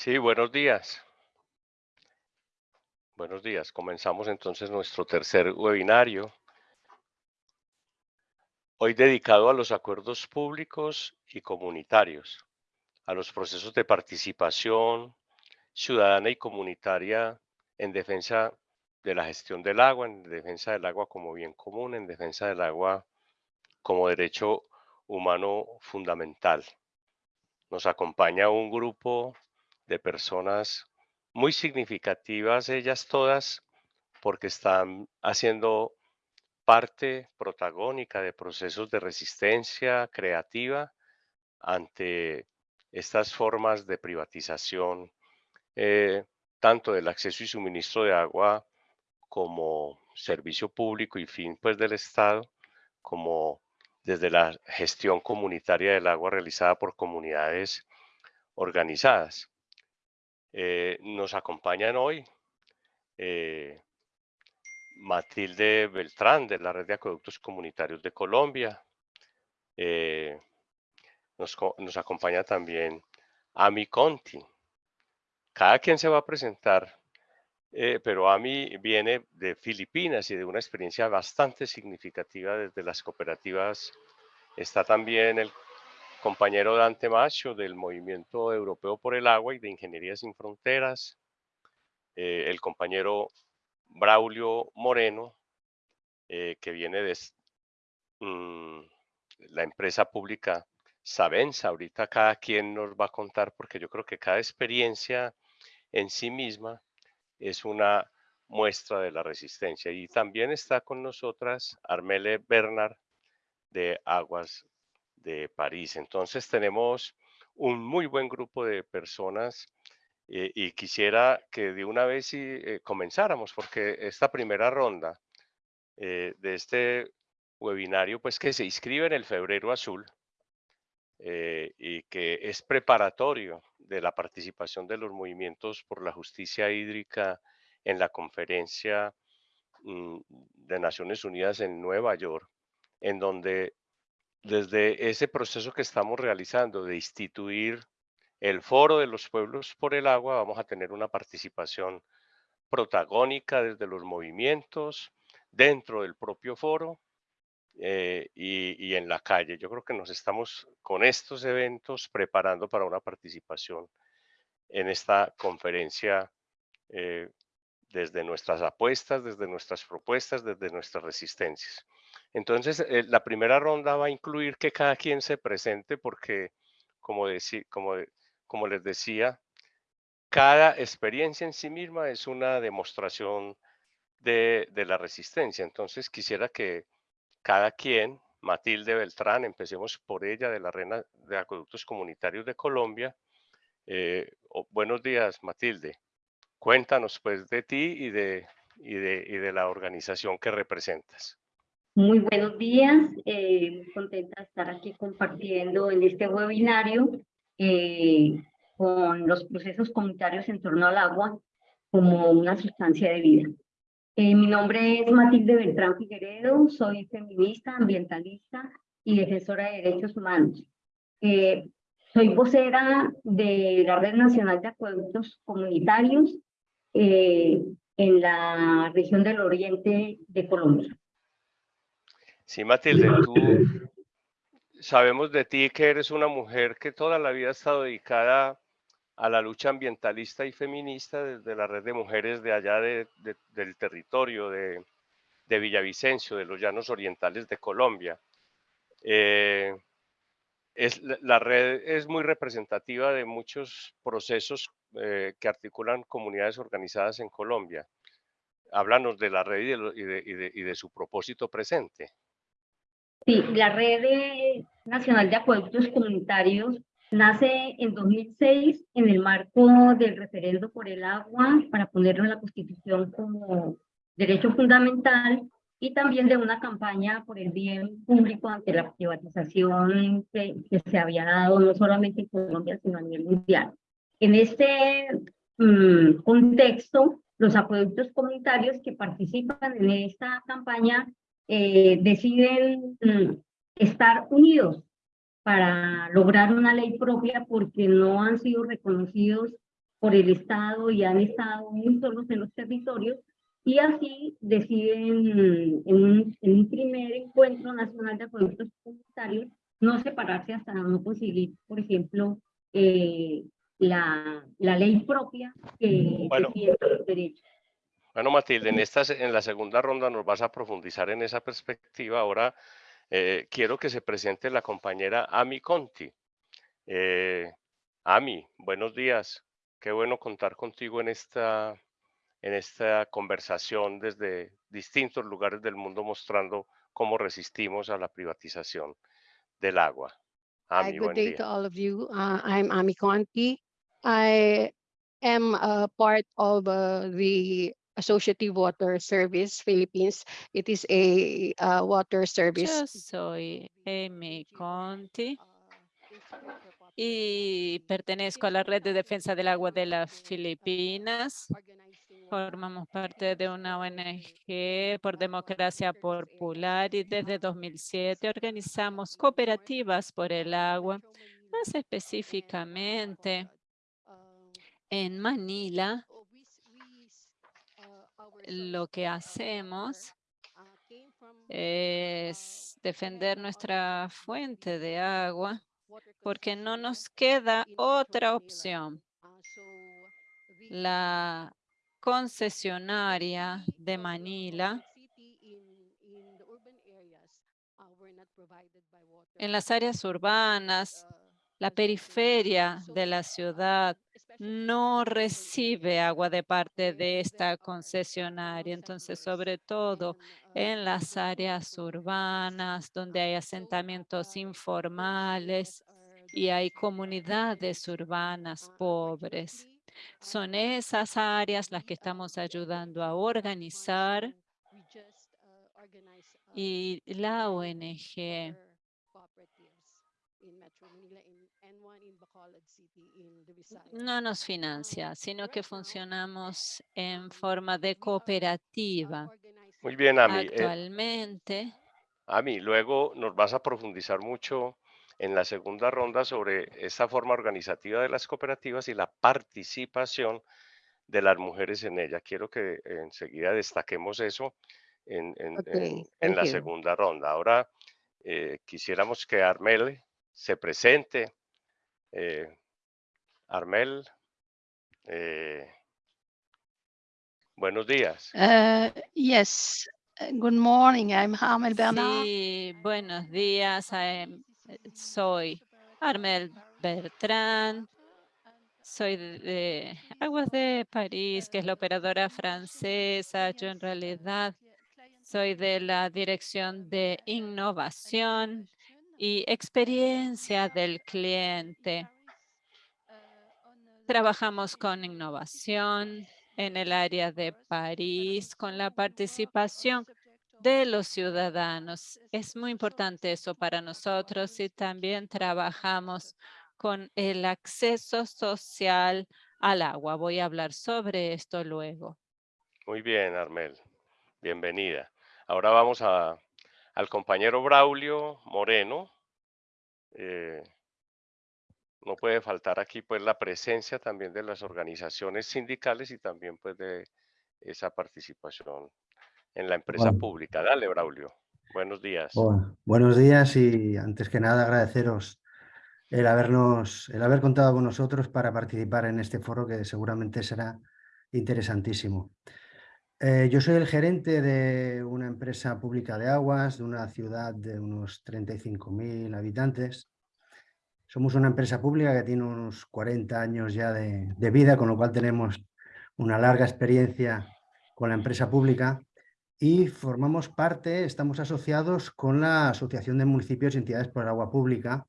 Sí, buenos días. Buenos días. Comenzamos entonces nuestro tercer webinario. Hoy dedicado a los acuerdos públicos y comunitarios, a los procesos de participación ciudadana y comunitaria en defensa de la gestión del agua, en defensa del agua como bien común, en defensa del agua como derecho humano fundamental. Nos acompaña un grupo de personas muy significativas, ellas todas, porque están haciendo parte protagónica de procesos de resistencia creativa ante estas formas de privatización, eh, tanto del acceso y suministro de agua como servicio público y fin pues del Estado, como desde la gestión comunitaria del agua realizada por comunidades organizadas. Eh, nos acompañan hoy eh, Matilde Beltrán de la Red de Acueductos Comunitarios de Colombia. Eh, nos, nos, acompaña también Ami Conti. Cada quien se va a presentar, pero Ami viene de Filipinas y de una experiencia bastante significativa desde las cooperativas. Está también el compañero Dante Macho del Movimiento Europeo por el Agua y de Ingeniería Sin Fronteras, eh, el compañero Braulio Moreno, eh, que viene de mm, la empresa pública Sabenza. Ahorita cada quien nos va a contar porque yo creo que cada experiencia en sí misma es una muestra de la resistencia. Y también está con nosotras Armele Bernard de Aguas de París. Entonces tenemos un muy buen grupo de personas eh, y quisiera que de una vez eh, comenzáramos, porque esta primera ronda eh, de este webinario, pues que se inscribe en el Febrero Azul y que es preparatorio de la participación de los movimientos por la justicia hídrica en la conferencia mm, de Naciones Unidas en Nueva York, en donde desde ese proceso que estamos realizando de instituir el Foro de los Pueblos por el Agua, vamos a tener una participación protagónica desde los movimientos, dentro del propio foro eh, y, en la calle. Yo creo que nos estamos con estos eventos preparando para una participación en esta conferencia eh, desde nuestras apuestas, desde nuestras propuestas, desde nuestras resistencias. Entonces, eh, la primera ronda va a incluir que cada quien se presente porque, como, les decía, cada experiencia en sí misma es una demostración de, la resistencia. Entonces, quisiera que cada quien, Matilde Beltrán, empecemos por ella, de la Reina de Acueductos Comunitarios de Colombia. Eh, buenos días, Matilde. Cuéntanos pues de ti y de, y de la organización que representas. Muy buenos días, eh, contenta de estar aquí compartiendo en este webinario eh, con los procesos comunitarios en torno al agua como una sustancia de vida. Eh, mi nombre es Matilde Beltrán Figueredo, soy feminista, ambientalista y defensora de derechos humanos. Eh, soy vocera de la Red Nacional de Acueductos Comunitarios en la región del oriente de Colombia. Sí, Matilde, tú sabemos de ti que eres una mujer que toda la vida ha estado dedicada a la lucha ambientalista y feminista desde la red de mujeres de allá del territorio de, Villavicencio, de los llanos orientales de Colombia. Eh, es, la red es muy representativa de muchos procesos eh, que articulan comunidades organizadas en Colombia. Háblanos de la red y de su propósito presente. Sí, la Red Nacional de Acueductos Comunitarios nace en 2006 en el marco del referendo por el agua para ponerlo en la Constitución como derecho fundamental y también de una campaña por el bien público ante la privatización que, se había dado no solamente en Colombia, sino a nivel mundial. En este mm, contexto, los acueductos comunitarios que participan en esta campaña eh, deciden mm, estar unidos para lograr una ley propia porque no han sido reconocidos por el Estado y han estado muy solos en los territorios y así deciden en un, en un primer encuentro nacional de acueductos comunitarios no separarse hasta no conseguir, por ejemplo, eh, la, la ley propia que Bueno. los derechos. Bueno, Matilde, en, esta, en la segunda ronda nos vas a profundizar en esa perspectiva. Ahora eh, quiero que se presente la compañera Ami Conti. Eh, Ami, buenos días. Qué bueno contar contigo en esta, en esta conversación desde distintos lugares del mundo mostrando cómo resistimos a la privatización del agua. Hi, Ami, good buen day día. to all of you. Uh, I'm Ami Conti. I am a part of uh, the Associative Water Service Philippines. It is a uh, water service. Yo soy Amy Conti y pertenezco a la Red de Defensa del Agua de las Filipinas. Formamos parte de una ONG por democracia popular y desde 2007 organizamos cooperativas por el agua, más específicamente en Manila. Lo que hacemos es defender nuestra fuente de agua porque no nos queda otra opción. La concesionaria de Manila en las áreas urbanas, la periferia de la ciudad no recibe agua de parte de esta concesionaria. Entonces, sobre todo en las áreas urbanas donde hay asentamientos informales y hay comunidades urbanas pobres. Son esas áreas las que estamos ayudando a organizar y la ONG no nos financia, sino que funcionamos en forma de cooperativa. Muy bien, Ami. Eh, Actualmente, Ami, luego nos vas a profundizar mucho en la segunda ronda sobre esta forma organizativa de las cooperativas y la participación de las mujeres en ella. Quiero que enseguida destaquemos eso en, en- la you. segunda ronda. Ahora eh, quisiéramos que Armel se presente. Eh, Armel, eh, buenos días. Uh, yes, uh, good morning. I'm Hamel Bernard. sí, buenos días. eh, Soy Armel Bertrand. Soy de, de Aguas de París, que es la operadora francesa. Yo en realidad soy de la Dirección de Innovación y Experiencia del Cliente. Trabajamos con innovación en el área de París, con la participación de los ciudadanos. Es muy importante eso para nosotros y también trabajamos con el acceso social al agua. Voy a hablar sobre esto luego. Muy bien, Armel. Bienvenida. Ahora vamos a, al compañero Braulio Moreno. Eh, no puede faltar aquí pues la presencia también de las organizaciones sindicales y también pues de esa participación en la empresa Bueno. pública. Dale, Braulio. Buenos días. Bueno, buenos días y antes que nada agradeceros el habernos, el haber contado con nosotros para participar en este foro que seguramente será interesantísimo. Eh, yo soy el gerente de una empresa pública de aguas de una ciudad de unos 35.000 habitantes. Somos una empresa pública que tiene unos 40 años ya de, de vida, con lo cual tenemos una larga experiencia con la empresa pública y formamos parte, estamos asociados con la Asociación de Municipios y Entidades por el Agua Pública.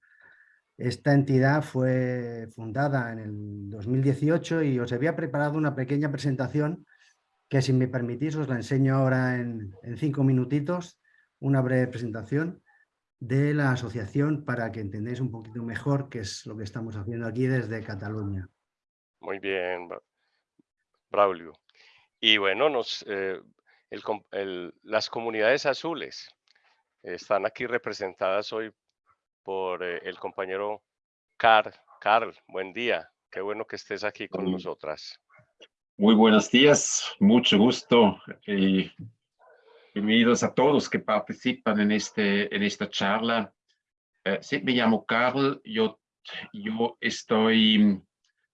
Esta entidad fue fundada en el 2018 y os había preparado una pequeña presentación que si me permitís os la enseño ahora en, en cinco minutitos, una breve presentación de la asociación para que entendáis un poquito mejor qué es lo que estamos haciendo aquí desde Cataluña. Muy bien, Bra- Braulio. Y bueno, nos, eh, el com- el- las comunidades azules están aquí representadas hoy por eh, el compañero Carl. Carl, buen día. Qué bueno que estés aquí con nosotras. Muy buenos días, mucho gusto y bienvenidos a todos que participan en, este, en esta charla. Eh, sí, me llamo Carl, yo, yo estoy,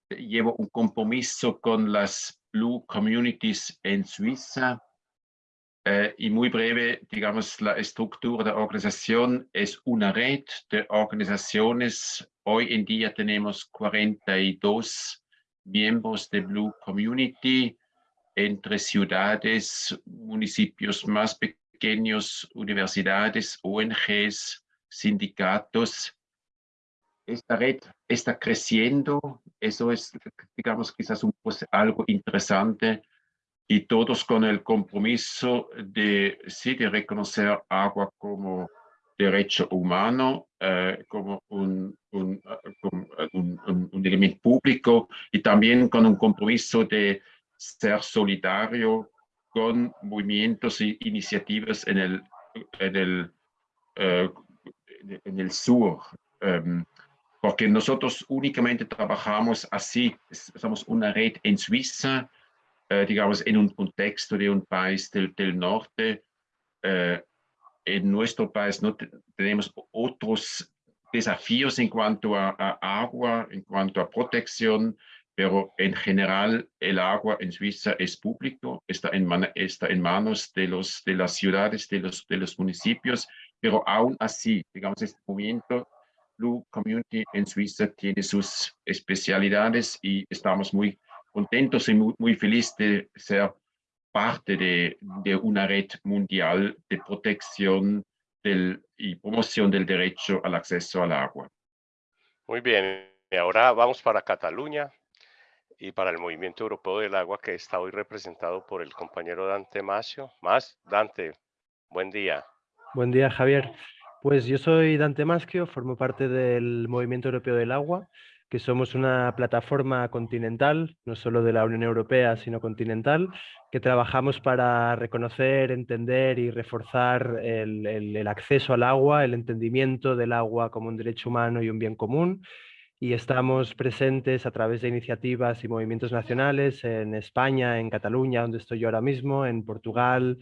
llevo un compromiso con las Blue Communities en Suiza eh, y muy breve, digamos, la estructura de la organización es una red de organizaciones. Hoy en día tenemos 42 miembros de Blue Community entre ciudades, municipios más pequeños, universidades, ONGs, sindicatos. Esta red está creciendo, eso es, digamos, quizás un, pues, algo interesante y todos con el compromiso de, sí, de reconocer agua como derecho humano, eh, como, un, un, un, elemento público y también con un compromiso de ser solidario con movimientos e iniciativas en el, en el, uh, en el sur. Um, porque nosotros únicamente trabajamos así, somos una red en Suiza, uh, digamos, en un contexto de un país del, del norte, en nuestro país no te, tenemos otros desafíos en cuanto a, agua, en cuanto a protección, pero en general el agua en Suiza es público, está en, manos de, los, de las ciudades, de los, de los municipios, pero aún así, digamos, este movimiento Blue Community en Suiza tiene sus especialidades y estamos muy contentos y muy felices de ser parte de, de, una red mundial de protección del, y promoción del derecho al acceso al agua. Muy bien, y ahora vamos para Cataluña y para el Movimiento Europeo del Agua que está hoy representado por el compañero Dante Macio. Más, Dante, buen día. Buen día, Javier. Pues yo soy Dante Maschio, formo parte del Movimiento Europeo del Agua que somos una plataforma continental, no solo de la Unión Europea, sino continental, que trabajamos para reconocer, entender y reforzar el, acceso al agua, el entendimiento del agua como un derecho humano y un bien común. Y estamos presentes a través de iniciativas y movimientos nacionales en España, en Cataluña, donde estoy yo ahora mismo, en Portugal,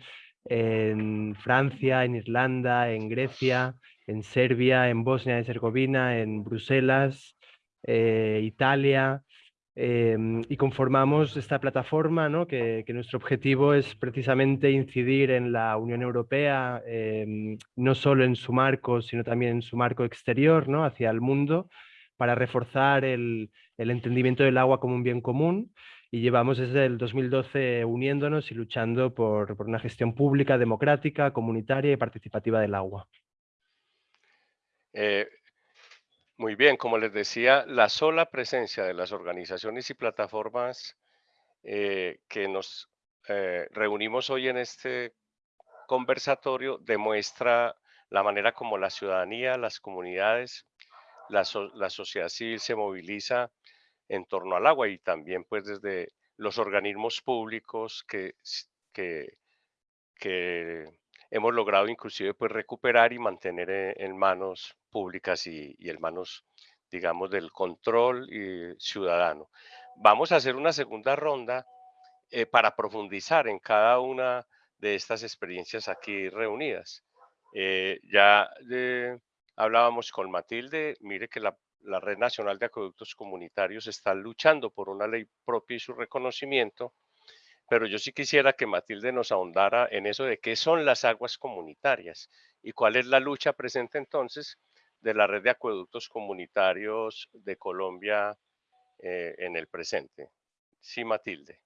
en Francia, en Irlanda, en Grecia, en Serbia, en Bosnia y Herzegovina, en Bruselas, eh, Italia, eh, y conformamos esta plataforma, ¿no? que, nuestro objetivo es precisamente incidir en la Unión Europea, eh, no solo en su marco, sino también en su marco exterior, ¿no? hacia el mundo, para reforzar el, entendimiento del agua como un bien común. Y llevamos desde el 2012 uniéndonos y luchando por, por una gestión pública, democrática, comunitaria y participativa del agua. Eh, muy bien, como les decía, la sola presencia de las organizaciones y plataformas eh, que nos eh, reunimos hoy en este conversatorio demuestra la manera como la ciudadanía, las comunidades, la, so la, sociedad civil se moviliza en torno al agua y también pues desde los organismos públicos que hemos logrado inclusive pues recuperar y mantener en, en manos públicas y, y, en manos, digamos, del control y ciudadano. Vamos a hacer una segunda ronda eh, para profundizar en cada una de estas experiencias aquí reunidas. Eh, ya eh, hablábamos con Matilde, mire que la, la Red Nacional de Acueductos Comunitarios está luchando por una ley propia y su reconocimiento, pero yo sí quisiera que Matilde nos ahondara en eso de qué son las aguas comunitarias y cuál es la lucha presente entonces de la red de acueductos comunitarios de Colombia eh, en el presente. Sí, Matilde.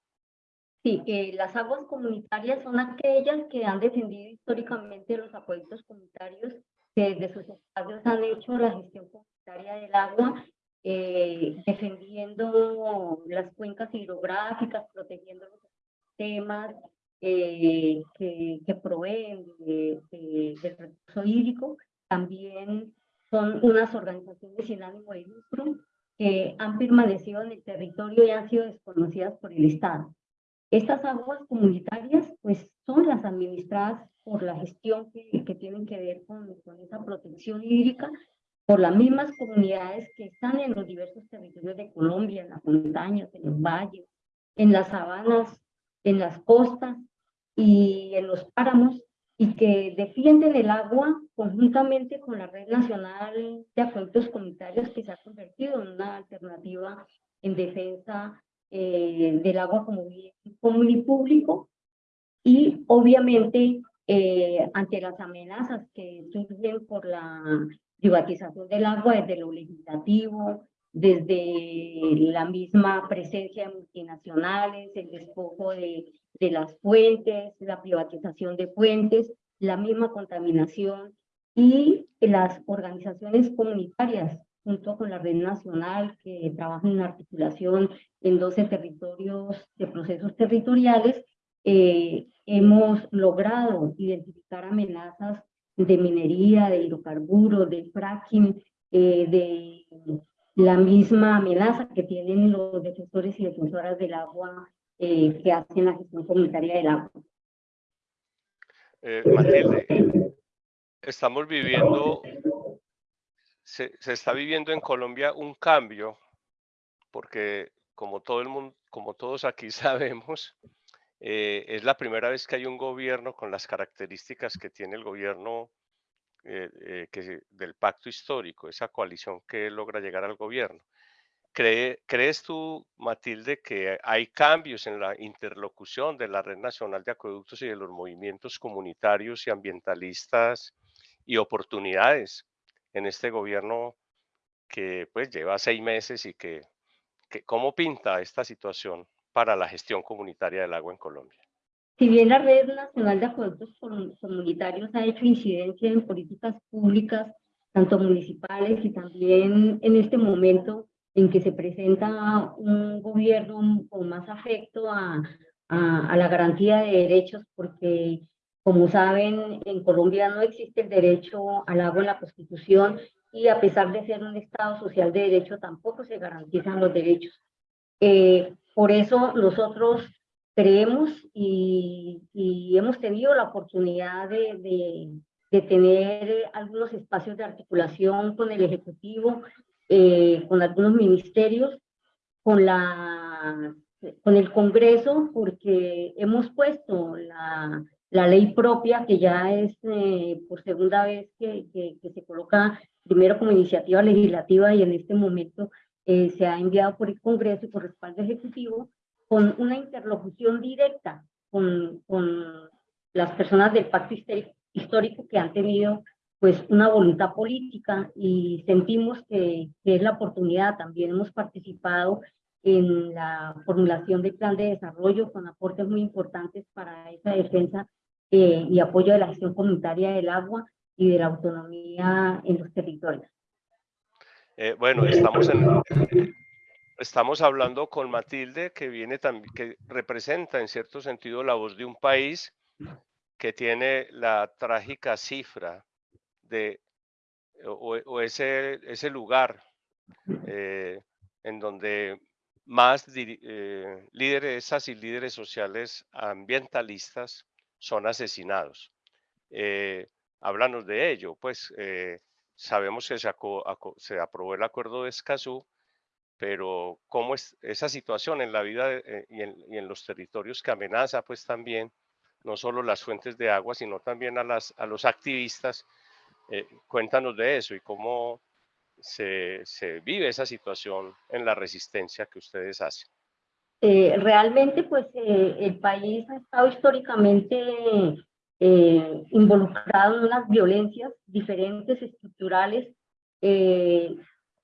Sí, eh, las aguas comunitarias son aquellas que han defendido históricamente los acueductos comunitarios que desde sus espacios han hecho la gestión comunitaria del agua, eh, defendiendo las cuencas hidrográficas, protegiendo los sistemas eh, que, que, proveen de, de, del recurso hídrico. También son unas organizaciones sin ánimo de lucro que han permanecido en el territorio y han sido desconocidas por el Estado. Estas aguas comunitarias pues son las administradas por la gestión que, que tienen que ver con, con, esa protección hídrica por las mismas comunidades que están en los diversos territorios de Colombia, en las montañas, en los valles, en las sabanas, en las costas y en los páramos, y que defienden el agua conjuntamente con la Red Nacional de Acueductos Comunitarios que se ha convertido en una alternativa en defensa eh, del agua como bien común y público. Y obviamente eh, ante las amenazas que surgen por la privatización del agua desde lo legislativo, desde la misma presencia de multinacionales, el despojo de, de las fuentes, la privatización de fuentes, la misma contaminación y las organizaciones comunitarias junto con la red nacional que trabaja en articulación en 12 territorios de procesos territoriales, eh, hemos logrado identificar amenazas de minería, de hidrocarburos, de fracking, eh, de la misma amenaza que tienen los defensores y defensoras del agua eh, que hacen la gestión comunitaria del agua. Eh, Matilde, estamos viviendo, se, se, está viviendo en Colombia un cambio, porque como todo el mundo, como todos aquí sabemos, eh, es la primera vez que hay un gobierno con las características que tiene el gobierno eh, eh, que, del pacto histórico, esa coalición que logra llegar al gobierno. ¿Crees tú, Matilde, que hay cambios en la interlocución de la Red Nacional de Acueductos y de los movimientos comunitarios y ambientalistas y oportunidades en este gobierno que pues lleva seis meses y que, que cómo pinta esta situación para la gestión comunitaria del agua en Colombia? Si bien la Red Nacional de Acueductos Comunitarios ha hecho incidencia en políticas públicas, tanto municipales y también en este momento en que se presenta un gobierno con más afecto a, a, la garantía de derechos, porque como saben, en Colombia no existe el derecho al agua en la Constitución y a pesar de ser un Estado social de derecho, tampoco se garantizan los derechos. Eh, por eso nosotros creemos y, y, hemos tenido la oportunidad de, de, de tener algunos espacios de articulación con el Ejecutivo eh, con algunos ministerios, con, la, con el Congreso, porque hemos puesto la, la ley propia, que ya es eh, por segunda vez que, que, se coloca primero como iniciativa legislativa y en este momento eh, se ha enviado por el Congreso y por respaldo ejecutivo, con una interlocución directa con, con las personas del pacto histórico que han tenido pues una voluntad política y sentimos que, que, es la oportunidad. También hemos participado en la formulación del plan de desarrollo con aportes muy importantes para esa defensa eh, y apoyo de la gestión comunitaria del agua y de la autonomía en los territorios. Eh, bueno, estamos en, estamos hablando con Matilde que viene también que representa en cierto sentido la voz de un país que tiene la trágica cifra de o, ese, ese lugar eh, en donde más eh, líderes y líderes sociales ambientalistas son asesinados. Eh, háblanos de ello, pues eh, sabemos que se, se, aprobó el acuerdo de Escazú, pero cómo es esa situación en la vida y, en, y, en, los territorios que amenaza pues también no solo las fuentes de agua, sino también a, las, a los activistas eh, cuéntanos de eso y cómo se, se, vive esa situación en la resistencia que ustedes hacen. Eh, realmente, pues eh, el país ha estado históricamente eh, involucrado en unas violencias diferentes, estructurales, eh,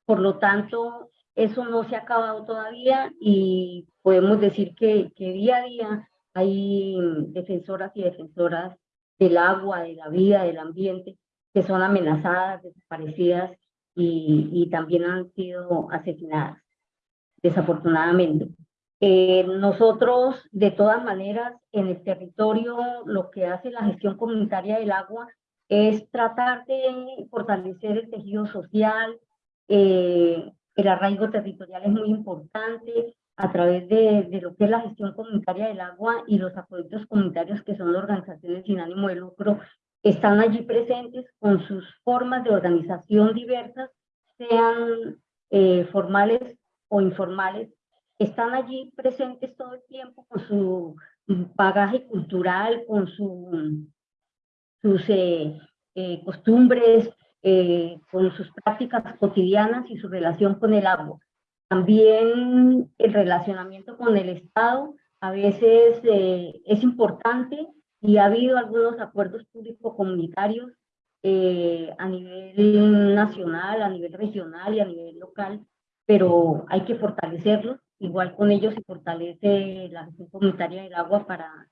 por lo tanto, eso no se ha acabado todavía y podemos decir que, que día a día hay defensoras y defensoras del agua, de la vida, del ambiente, que son amenazadas, desaparecidas y, y también han sido asesinadas, desafortunadamente. Eh, nosotros, de todas maneras, en el territorio, lo que hace la gestión comunitaria del agua es tratar de fortalecer el tejido social, eh, el arraigo territorial es muy importante a través de, de, lo que es la gestión comunitaria del agua y los acueductos comunitarios, que son organizaciones sin ánimo de lucro están allí presentes con sus formas de organización diversas, sean eh, formales o informales, están allí presentes todo el tiempo con su bagaje cultural, con su, sus eh, eh, costumbres, con sus prácticas cotidianas y su relación con el agua. También el relacionamiento con el Estado a veces es importante y ha habido algunos acuerdos público-comunitarios a nivel nacional, a nivel regional y a nivel local, pero hay que fortalecerlos igual con ellos se fortalece la gestión comunitaria del agua para,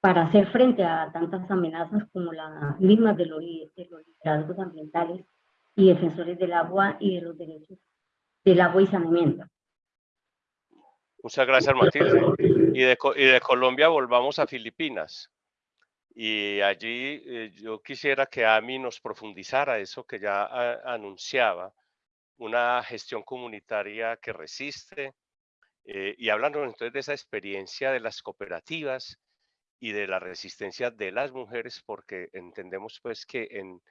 para hacer frente a tantas amenazas como las mismas de los, de los liderazgos ambientales y defensores del agua y de los derechos del agua y saneamiento. Muchas gracias, Matilde. Y de, y de Colombia volvamos a Filipinas. Y allí eh, yo quisiera que Ami nos profundizara eso que ya anunciaba, una gestión comunitaria que resiste, eh, y hablando entonces de esa experiencia de las cooperativas y de la resistencia de las mujeres, porque entendemos pues que en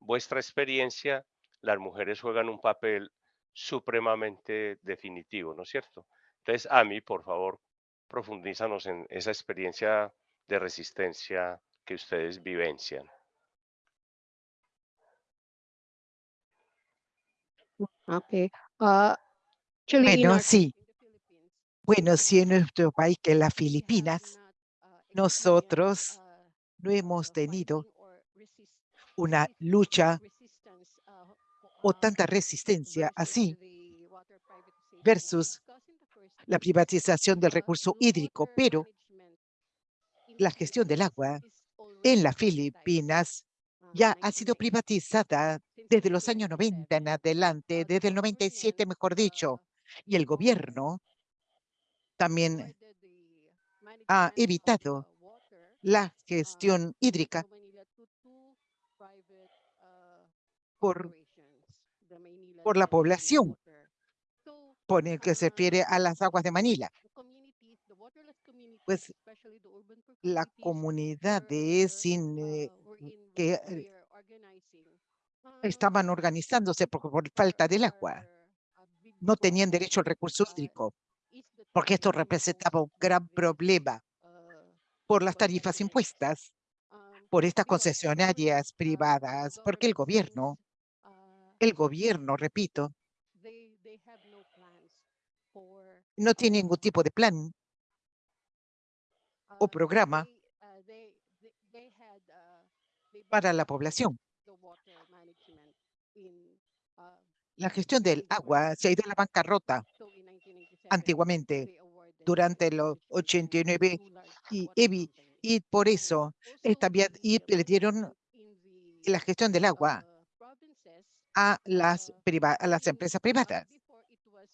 vuestra experiencia las mujeres juegan un papel supremamente definitivo, ¿no es cierto? Entonces, a mí, por favor, profundízanos en esa experiencia de resistencia que ustedes vivencian. Okay. Uh, bueno, sí. Bueno, si en nuestro país, que es las Filipinas, nosotros no hemos tenido una lucha o tanta resistencia así versus la privatización del recurso hídrico, pero la gestión del agua en las Filipinas ya ha sido privatizada desde los años 90 en adelante, desde el 97 mejor dicho, y el gobierno también ha evitado la gestión hídrica por, por la población, por el que se refiere a las aguas de Manila. Pues la comunidad sin eh, que eh, estaban organizándose por, por falta del agua. No tenían derecho al recurso hídrico porque esto representaba un gran problema por las tarifas impuestas por estas concesionarias privadas, porque el gobierno, el gobierno, repito, no tiene ningún tipo de plan o programa para la población. La gestión del agua se ha ido a la bancarrota antiguamente durante los 89 y EBI y por eso también y le dieron la gestión del agua a las, a las empresas privadas.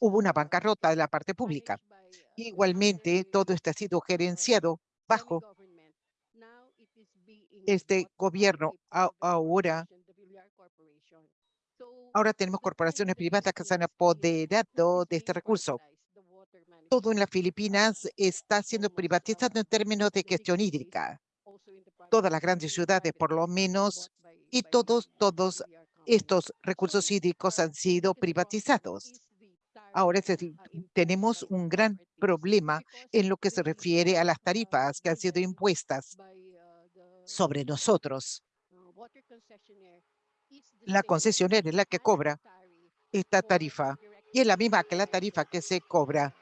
Hubo una bancarrota de la parte pública. Igualmente, todo esto ha sido gerenciado bajo este gobierno. Ahora, ahora tenemos corporaciones privadas que se han apoderado de este recurso todo en las Filipinas está siendo privatizado en términos de gestión hídrica. Todas las grandes ciudades, por lo menos, y todos, todos estos recursos hídricos han sido privatizados. Ahora tenemos un gran problema en lo que se refiere a las tarifas que han sido impuestas sobre nosotros. La concesionaria es la que cobra esta tarifa y es la misma que la tarifa que se cobra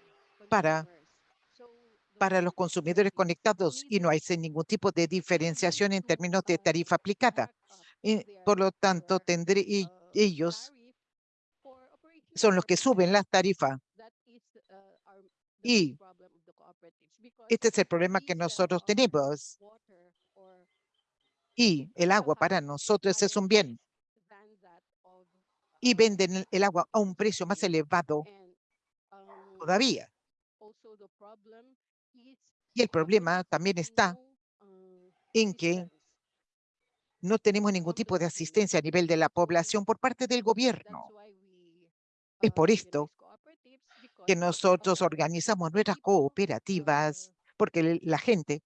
para, para los consumidores conectados y no hay ningún tipo de diferenciación en términos de tarifa aplicada. Y, por lo tanto, tendré, ellos son los que suben la tarifa. Y este es el problema que nosotros tenemos. Y el agua para nosotros es un bien. Y venden el agua a un precio más elevado todavía. Y el problema también está en que no tenemos ningún tipo de asistencia a nivel de la población por parte del gobierno. Es por esto que nosotros organizamos nuestras cooperativas, porque la gente,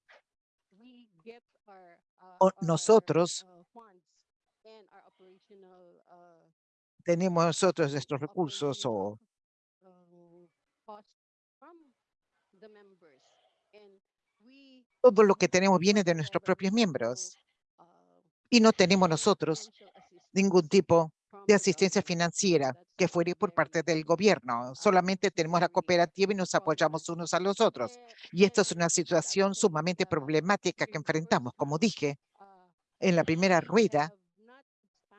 nosotros tenemos nosotros nuestros recursos o todo lo que tenemos viene de nuestros propios miembros y no tenemos nosotros ningún tipo de asistencia financiera que fuere por parte del gobierno. Solamente tenemos la cooperativa y nos apoyamos unos a los otros. Y esta es una situación sumamente problemática que enfrentamos. Como dije, en la primera rueda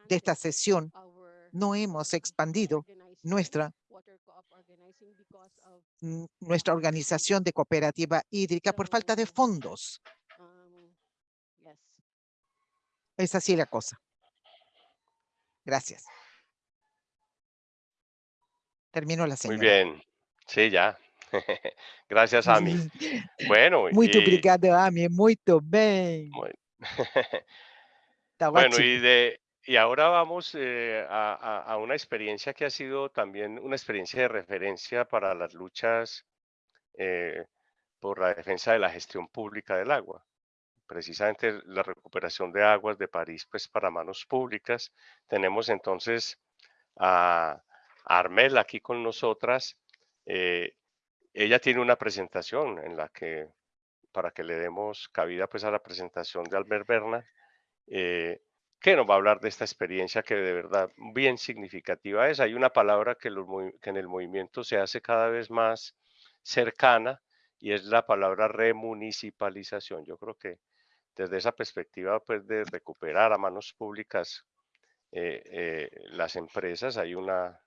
de esta sesión, no hemos expandido nuestra, nuestra organización de cooperativa hídrica por falta de fondos. um, Es así la cosa. Gracias. Terminó la Muy señora. bien. Sí, ya. Gracias, Ami. Bueno, Muito y, obrigado, Ami. Muito bem. muy- bueno, y de y ahora vamos eh, a, a- una experiencia que ha sido también una experiencia de referencia para las luchas eh, por la defensa de la gestión pública del agua. Precisamente la recuperación de aguas de París, pues para manos públicas. Tenemos entonces a Armel aquí con nosotras. eh, ella tiene una presentación en la que, para que le demos cabida pues a la presentación de Albert Berna, que nos va a hablar de esta experiencia que de verdad bien significativa es. Hay una palabra que, en el movimiento se hace cada vez más cercana y es la palabra remunicipalización. Yo creo que desde esa perspectiva pues de recuperar a manos públicas eh, eh, las empresas hay una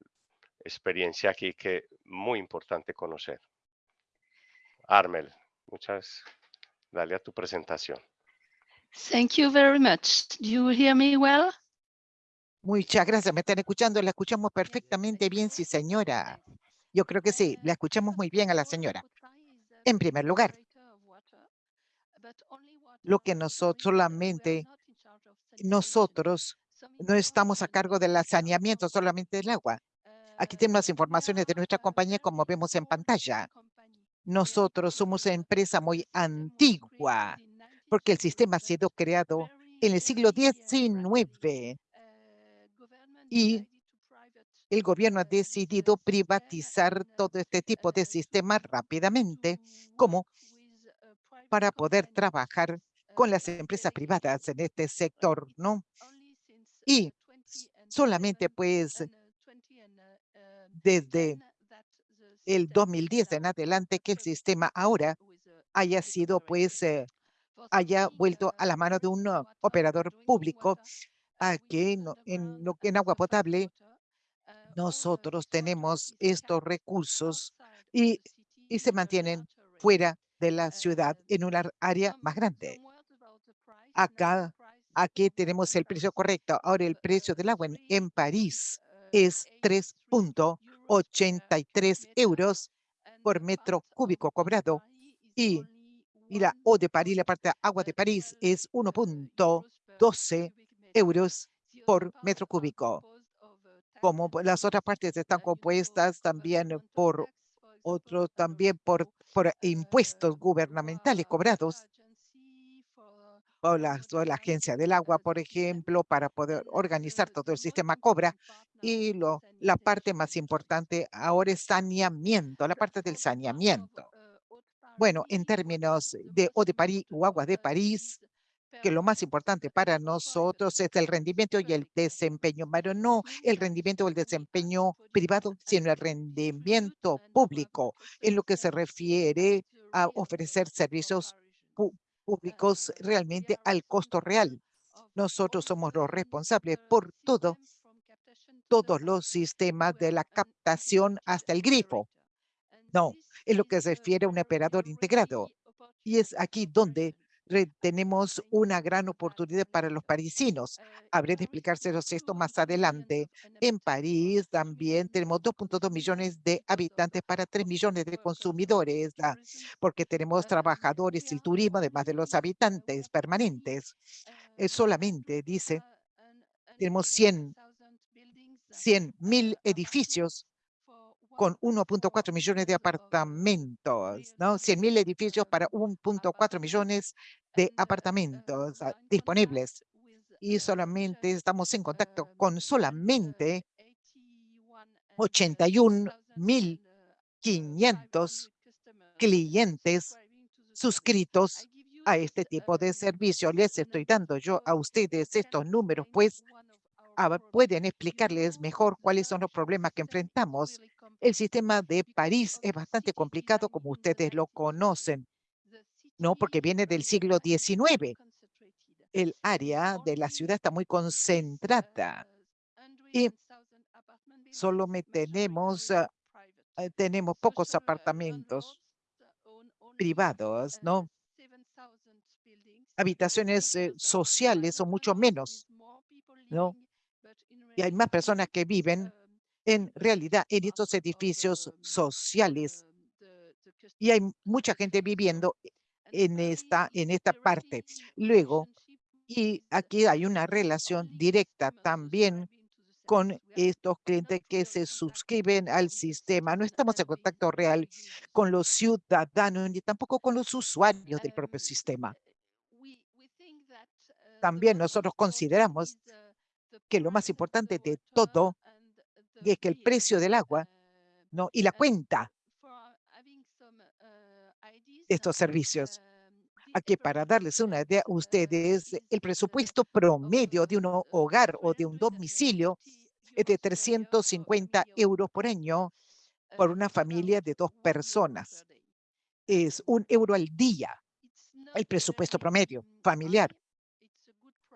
experiencia aquí que muy importante conocer. Armel, muchas, dale a tu presentación. Thank you very much. Do you hear me well? Muchas gracias. ¿Me están escuchando? La escuchamos perfectamente bien, sí, señora. Yo creo que sí, la escuchamos muy bien a la señora. En primer lugar, lo que nosotros solamente, nosotros no estamos a cargo del saneamiento solamente del agua. Aquí tenemos las informaciones de nuestra compañía como vemos en pantalla. Nosotros somos una empresa muy antigua porque el sistema ha sido creado en el siglo XIX y el gobierno ha decidido privatizar todo este tipo de sistemas rápidamente como para poder trabajar con las empresas privadas en este sector, ¿no? Y solamente pues desde el 2010 en adelante que el sistema ahora haya sido pues eh, haya vuelto a la mano de un uh, operador público a que no- en, que en agua potable nosotros tenemos estos recursos y, y se mantienen fuera de la ciudad en una área más grande. Acá, aquí tenemos el precio correcto. Ahora el precio del agua en, en París es 3.83 euros por metro cúbico cobrado y, y la O de París, la parte de agua de París es 1.12 euros por metro cúbico. Como las otras partes están compuestas también por otros, también por, por impuestos gubernamentales cobrados o la, o la agencia del agua, por ejemplo, para poder organizar todo el sistema cobra. Y lo, la parte más importante ahora es saneamiento, la parte del saneamiento. Bueno, en términos de O de París o agua de París, que lo más importante para nosotros es el rendimiento y el desempeño, pero no el rendimiento o el desempeño privado, sino el rendimiento público en lo que se refiere a ofrecer servicios públicos realmente al costo real. Nosotros somos los responsables por todo, todos los sistemas de la captación hasta el grifo. No, es lo que se refiere a un operador integrado. Y es aquí donde tenemos una gran oportunidad para los parisinos. Habré de explicárselos esto más adelante. En París también tenemos 2.2 millones de habitantes para 3 millones de consumidores, ah, porque tenemos trabajadores y turismo, además de los habitantes permanentes. Eh, solamente, dice, tenemos 100 100 mil edificios con 1.4 millones de apartamentos, ¿no? 100 mil edificios para 1.4 millones de apartamentos ah, disponibles. Y solamente estamos en contacto con solamente 81.500 clientes suscritos a este tipo de servicio. Les estoy dando yo a ustedes estos números, pues a ver, pueden explicarles mejor cuáles son los problemas que enfrentamos. El sistema de París es bastante complicado, como ustedes lo conocen, no porque viene del siglo XIX. El área de la ciudad está muy concentrada y solo tenemos, ah, eh, tenemos pocos apartamentos privados, ¿no? Habitaciones eh, sociales o mucho menos, ¿no? Y hay más personas que viven en realidad en estos edificios sociales. Y hay mucha gente viviendo en esta, en esta parte. Luego, y aquí hay una relación directa también con estos clientes que se suscriben al sistema. No estamos en contacto real con los ciudadanos ni tampoco con los usuarios del propio sistema. También nosotros consideramos que lo más importante de todo es que el precio del agua ¿no? y la cuenta de estos servicios. Aquí para darles una idea a ustedes, el presupuesto promedio de un hogar o de un domicilio es de 350 euros por año por una familia de dos personas. Es un euro al día el presupuesto promedio familiar.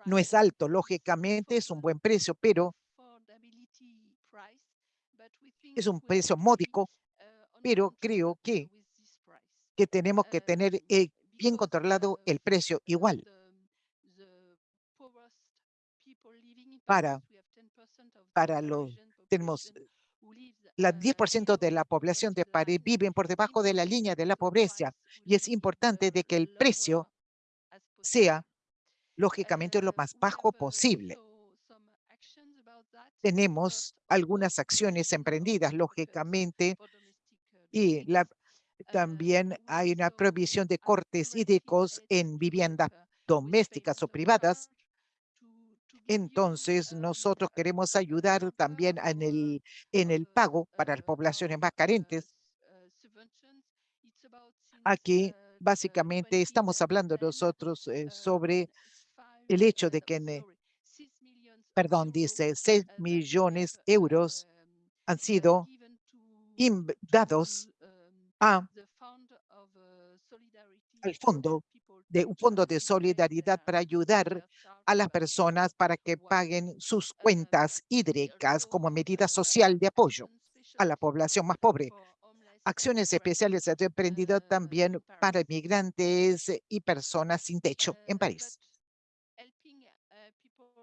No es alto, lógicamente, es un buen precio, pero es un precio módico, pero creo que, que tenemos que tener eh, bien controlado el precio igual. Para, para los, tenemos la 10% de la población de París viven por debajo de la línea de la pobreza y es importante de que el precio sea lógicamente lo más bajo posible. Tenemos algunas acciones emprendidas, lógicamente, y la, también hay una provisión de cortes hídricos en viviendas domésticas o privadas. Entonces, nosotros queremos ayudar también en el, en el pago para las poblaciones más carentes. Aquí, básicamente, estamos hablando nosotros eh, sobre el hecho de que, perdón, dice 6 millones de euros han sido dados a, al fondo de un fondo de solidaridad para ayudar a las personas para que paguen sus cuentas hídricas como medida social de apoyo a la población más pobre. Acciones especiales se han emprendido también para migrantes y personas sin techo en París.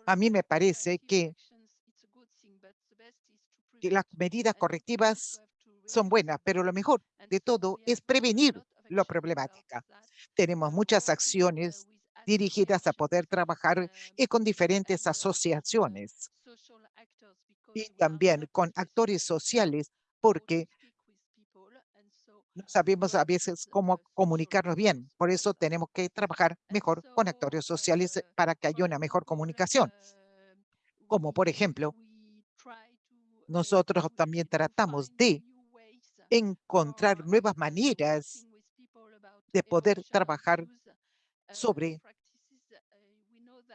A mí me parece que, las medidas correctivas son buenas, pero lo mejor de todo es prevenir la problemática. Tenemos muchas acciones dirigidas a poder trabajar y con diferentes asociaciones y también con actores sociales, porque no sabemos a veces cómo comunicarnos bien. Por eso tenemos que trabajar mejor con actores sociales para que haya una mejor comunicación. Como por ejemplo, nosotros también tratamos de encontrar nuevas maneras de poder trabajar sobre,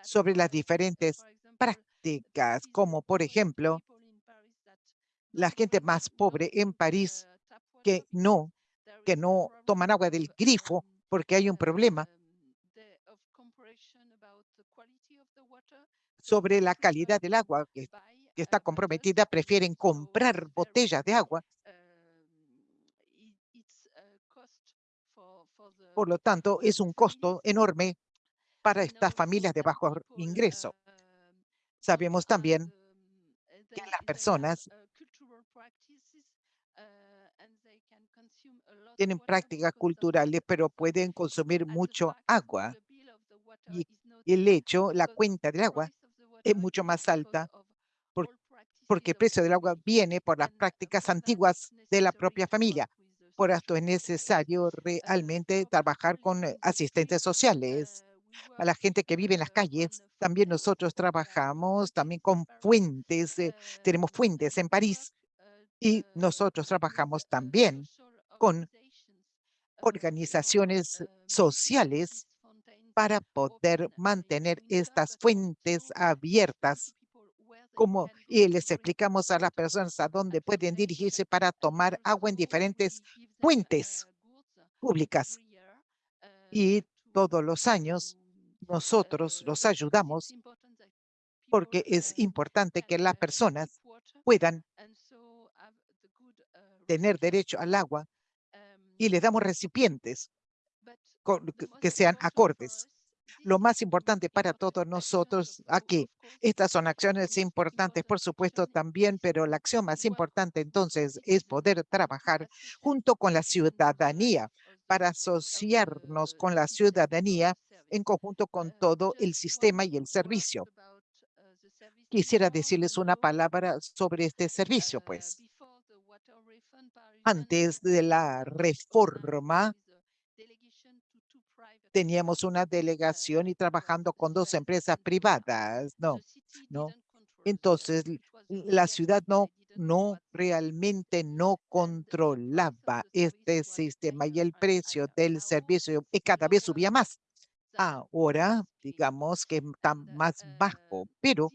sobre las diferentes prácticas, como por ejemplo, la gente más pobre en París que no que no toman agua del grifo porque hay un problema sobre la calidad del agua que, está comprometida, prefieren comprar botellas de agua. Por lo tanto, es un costo enorme para estas familias de bajo ingreso. Sabemos también que las personas tienen prácticas culturales, pero pueden consumir mucho agua. Y el hecho, la cuenta del agua es mucho más alta porque el precio del agua viene por las prácticas antiguas de la propia familia. Por esto es necesario realmente trabajar con eh, asistentes sociales. A la gente que vive en las calles, también nosotros trabajamos también con fuentes, eh, tenemos fuentes en París Y nosotros trabajamos también con organizaciones sociales para poder mantener estas fuentes abiertas como, y les explicamos a las personas a dónde pueden dirigirse para tomar agua en diferentes fuentes públicas. Y todos los años nosotros los ayudamos porque es importante que las personas puedan tener derecho al agua y les damos recipientes que sean acordes. Lo más importante para todos nosotros aquí, estas son acciones importantes, por supuesto, también, pero la acción más importante entonces es poder trabajar junto con la ciudadanía para asociarnos con la ciudadanía en conjunto con todo el sistema y el servicio. Quisiera decirles una palabra sobre este servicio, pues. Antes de la reforma, teníamos una delegación y trabajando con dos empresas privadas, no, no. Entonces, la ciudad no, no realmente no controlaba este sistema y el precio del servicio cada vez subía más. Ahora, digamos que está más bajo, pero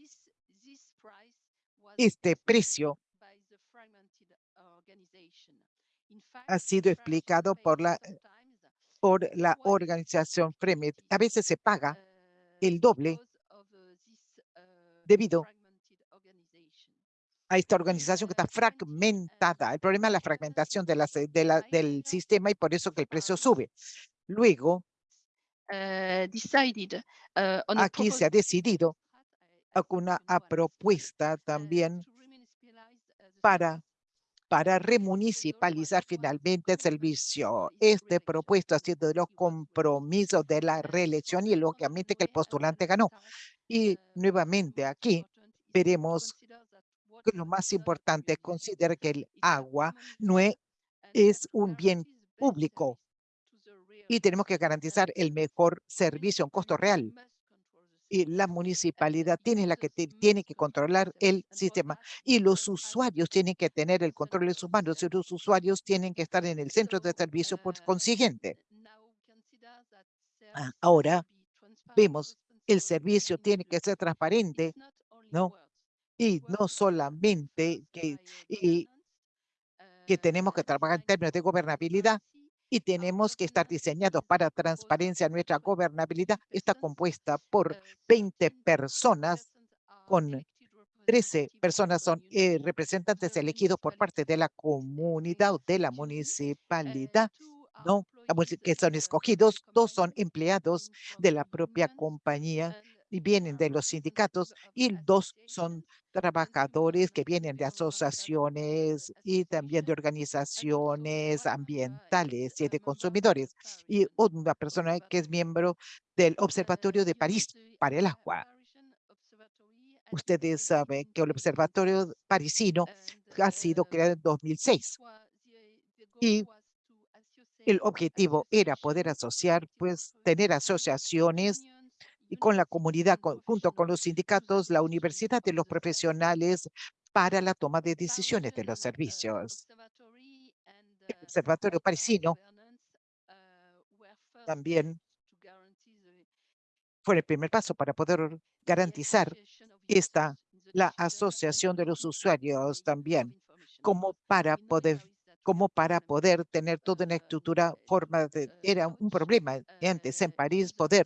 este precio ha sido explicado por la por la organización Fremet. A veces se paga el doble debido a esta organización que está fragmentada. El problema es la fragmentación de la, de la, del sistema y por eso que el precio sube. Luego, aquí se ha decidido una propuesta también para para remunicipalizar finalmente el servicio. Este propuesto ha sido de los compromisos de la reelección y lógicamente que el postulante ganó. Y nuevamente aquí veremos que lo más importante es considerar que el agua no es, es un bien público y tenemos que garantizar el mejor servicio en costo real y la municipalidad tiene la que tiene que controlar el sistema y los usuarios tienen que tener el control de sus manos y los usuarios tienen que estar en el centro de servicio por consiguiente. Ah, ahora vemos el servicio tiene que ser transparente, ¿no? Y no solamente que, y, que tenemos que trabajar en términos de gobernabilidad, y tenemos que estar diseñados para transparencia. Nuestra gobernabilidad está compuesta por 20 personas con 13 personas son eh, representantes elegidos por parte de la comunidad o de la municipalidad, ¿no? que son escogidos, dos son empleados de la propia compañía y vienen de los sindicatos y dos son trabajadores que vienen de asociaciones y también de organizaciones ambientales y de consumidores y una persona que es miembro del Observatorio de París para el agua. Ustedes saben que el Observatorio Parisino ha sido creado en 2006 y el objetivo era poder asociar, pues tener asociaciones y con la comunidad, junto con los sindicatos, la universidad de los profesionales para la toma de decisiones de los servicios. El Observatorio Parisino también fue el primer paso para poder garantizar esta, la asociación de los usuarios también, como para poder como para poder tener toda una estructura forma de, era un problema antes en París poder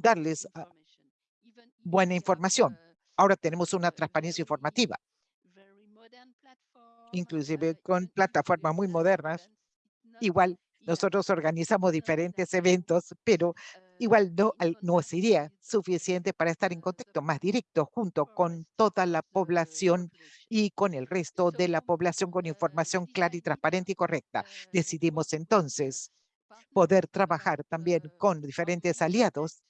darles ah, buena información. Ahora tenemos una transparencia informativa, inclusive con plataformas muy modernas. Igual nosotros organizamos diferentes eventos, pero igual no, no sería suficiente para estar en contacto más directo junto con toda la población y con el resto de la población con información clara y transparente y correcta. Decidimos entonces poder trabajar también con diferentes aliados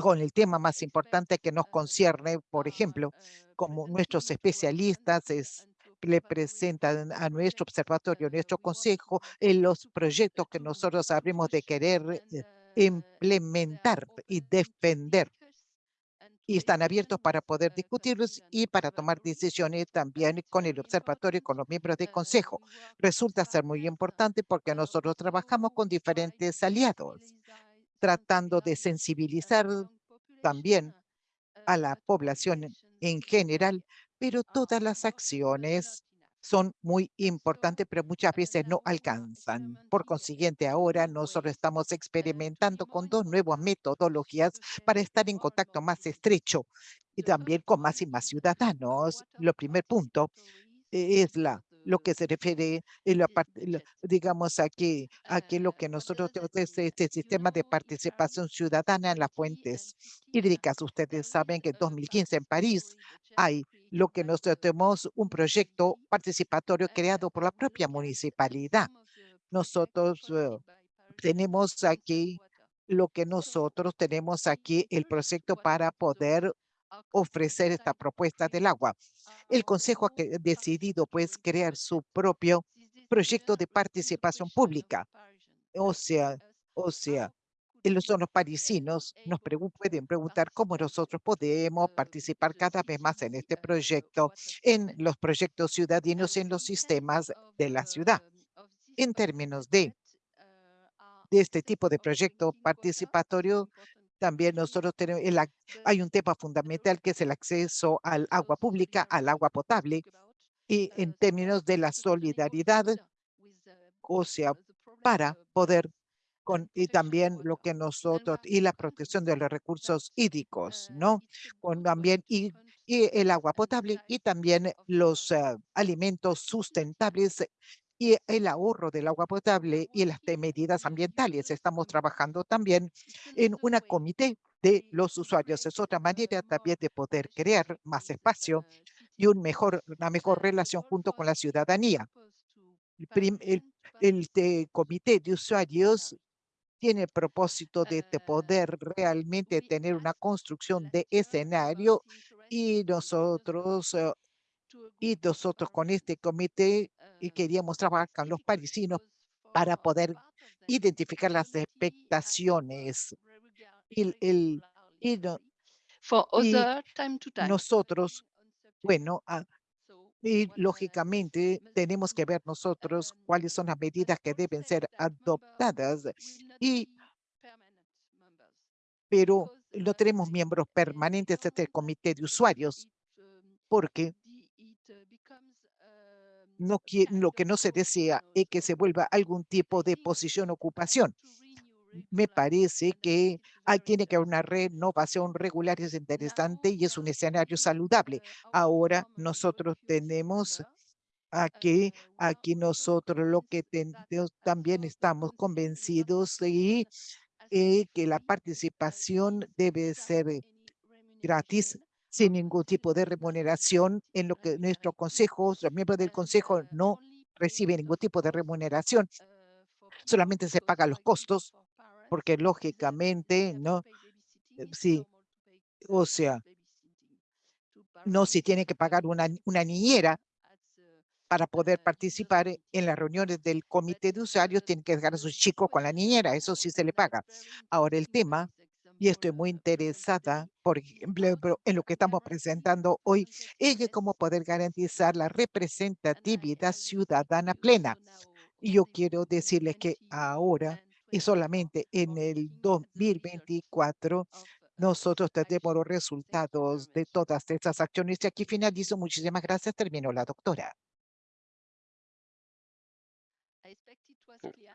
con el tema más importante que nos concierne, por ejemplo, como nuestros especialistas es, le presentan a nuestro observatorio, nuestro consejo, en los proyectos que nosotros habremos de querer eh, implementar y defender. Y están abiertos para poder discutirlos y para tomar decisiones también con el observatorio y con los miembros del consejo. Resulta ser muy importante porque nosotros trabajamos con diferentes aliados, tratando de sensibilizar también a la población en general, pero todas las acciones son muy importantes, pero muchas veces no alcanzan. Por consiguiente, ahora nosotros estamos experimentando con dos nuevas metodologías para estar en contacto más estrecho y también con más y más ciudadanos. Lo primer punto es la lo que se refiere, en la parte, digamos, aquí, aquí lo que nosotros tenemos es este sistema de participación ciudadana en las fuentes hídricas. Ustedes saben que en 2015 en París hay lo que nosotros tenemos un proyecto participatorio creado por la propia municipalidad. Nosotros eh, tenemos aquí lo que nosotros tenemos aquí, el proyecto para poder ofrecer esta propuesta del agua. El Consejo ha decidido pues crear su propio proyecto de participación pública. O sea, o sea, son los parisinos nos pueden preguntar cómo nosotros podemos participar cada vez más en este proyecto, en los proyectos ciudadanos, en los sistemas de la ciudad. En términos de, de este tipo de proyecto participatorio, también nosotros tenemos, el, hay un tema fundamental que es el acceso al agua pública, al agua potable, y en términos de la solidaridad, o sea, para poder con, y también lo que nosotros, y la protección de los recursos hídricos, ¿no? Con también, y, el agua potable y también los eh, alimentos sustentables y el ahorro del agua potable y las medidas ambientales. Estamos trabajando también en una comité de los usuarios. Es otra manera también de poder crear más espacio y un mejor, una mejor relación junto con la ciudadanía. El, el, comité de usuarios tiene el propósito de, de, poder realmente tener una construcción de escenario y nosotros eh, y nosotros con este comité y queríamos trabajar con los parisinos para poder identificar las expectaciones. Y, el, y, nosotros, bueno, ah, y lógicamente tenemos que ver nosotros cuáles son las medidas que deben ser adoptadas. Y, pero no tenemos miembros permanentes de este comité de usuarios porque no lo que no se desea es que se vuelva algún tipo de posición ocupación. Me parece que tiene que haber una renovación regular, es interesante y es un escenario saludable. Ahora nosotros tenemos aquí, aquí nosotros lo que también estamos convencidos y eh, que la participación debe ser gratis sin ningún tipo de remuneración, en lo que nuestro consejo, los miembros del consejo no reciben ningún tipo de remuneración, solamente se pagan los costos, porque lógicamente, ¿no? Eh, sí, o sea, no si tiene que pagar una, niñera para poder participar en las reuniones del comité de usuarios, tiene que dejar a sus chicos con la niñera, eso sí se le paga. Ahora el tema y estoy muy interesada, por ejemplo, en lo que estamos presentando hoy, es cómo poder garantizar la representatividad ciudadana plena. Y yo quiero decirles que ahora y solamente en el 2024 nosotros tenemos los resultados de todas estas acciones. Y aquí finalizo. Muchísimas gracias. Terminó la doctora.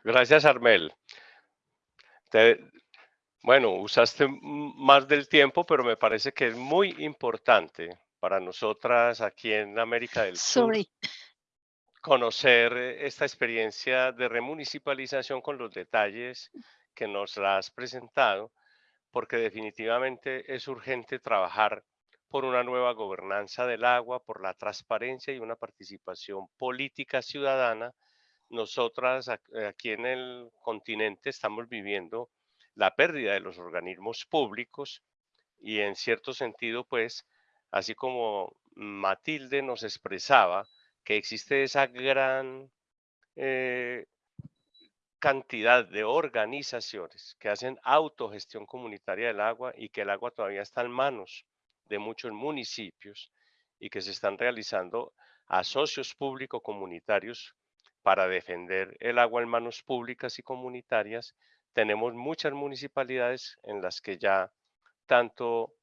Gracias, Armel. Bueno, usaste más del tiempo, pero me parece que es muy importante para nosotras aquí en América del Sur conocer esta experiencia de remunicipalización con los detalles que nos la has presentado, porque definitivamente es urgente trabajar por una nueva gobernanza del agua, por la transparencia y una participación política ciudadana. Nosotras aquí en el continente estamos viviendo la pérdida de los organismos públicos y en cierto sentido, pues, así como Matilde nos expresaba que existe esa gran eh, cantidad de organizaciones que hacen autogestión comunitaria del agua y que el agua todavía está en manos de muchos municipios y que se están realizando a socios público-comunitarios para defender el agua en manos públicas y comunitarias. Tenemos muchas municipalidades en las que ya tanto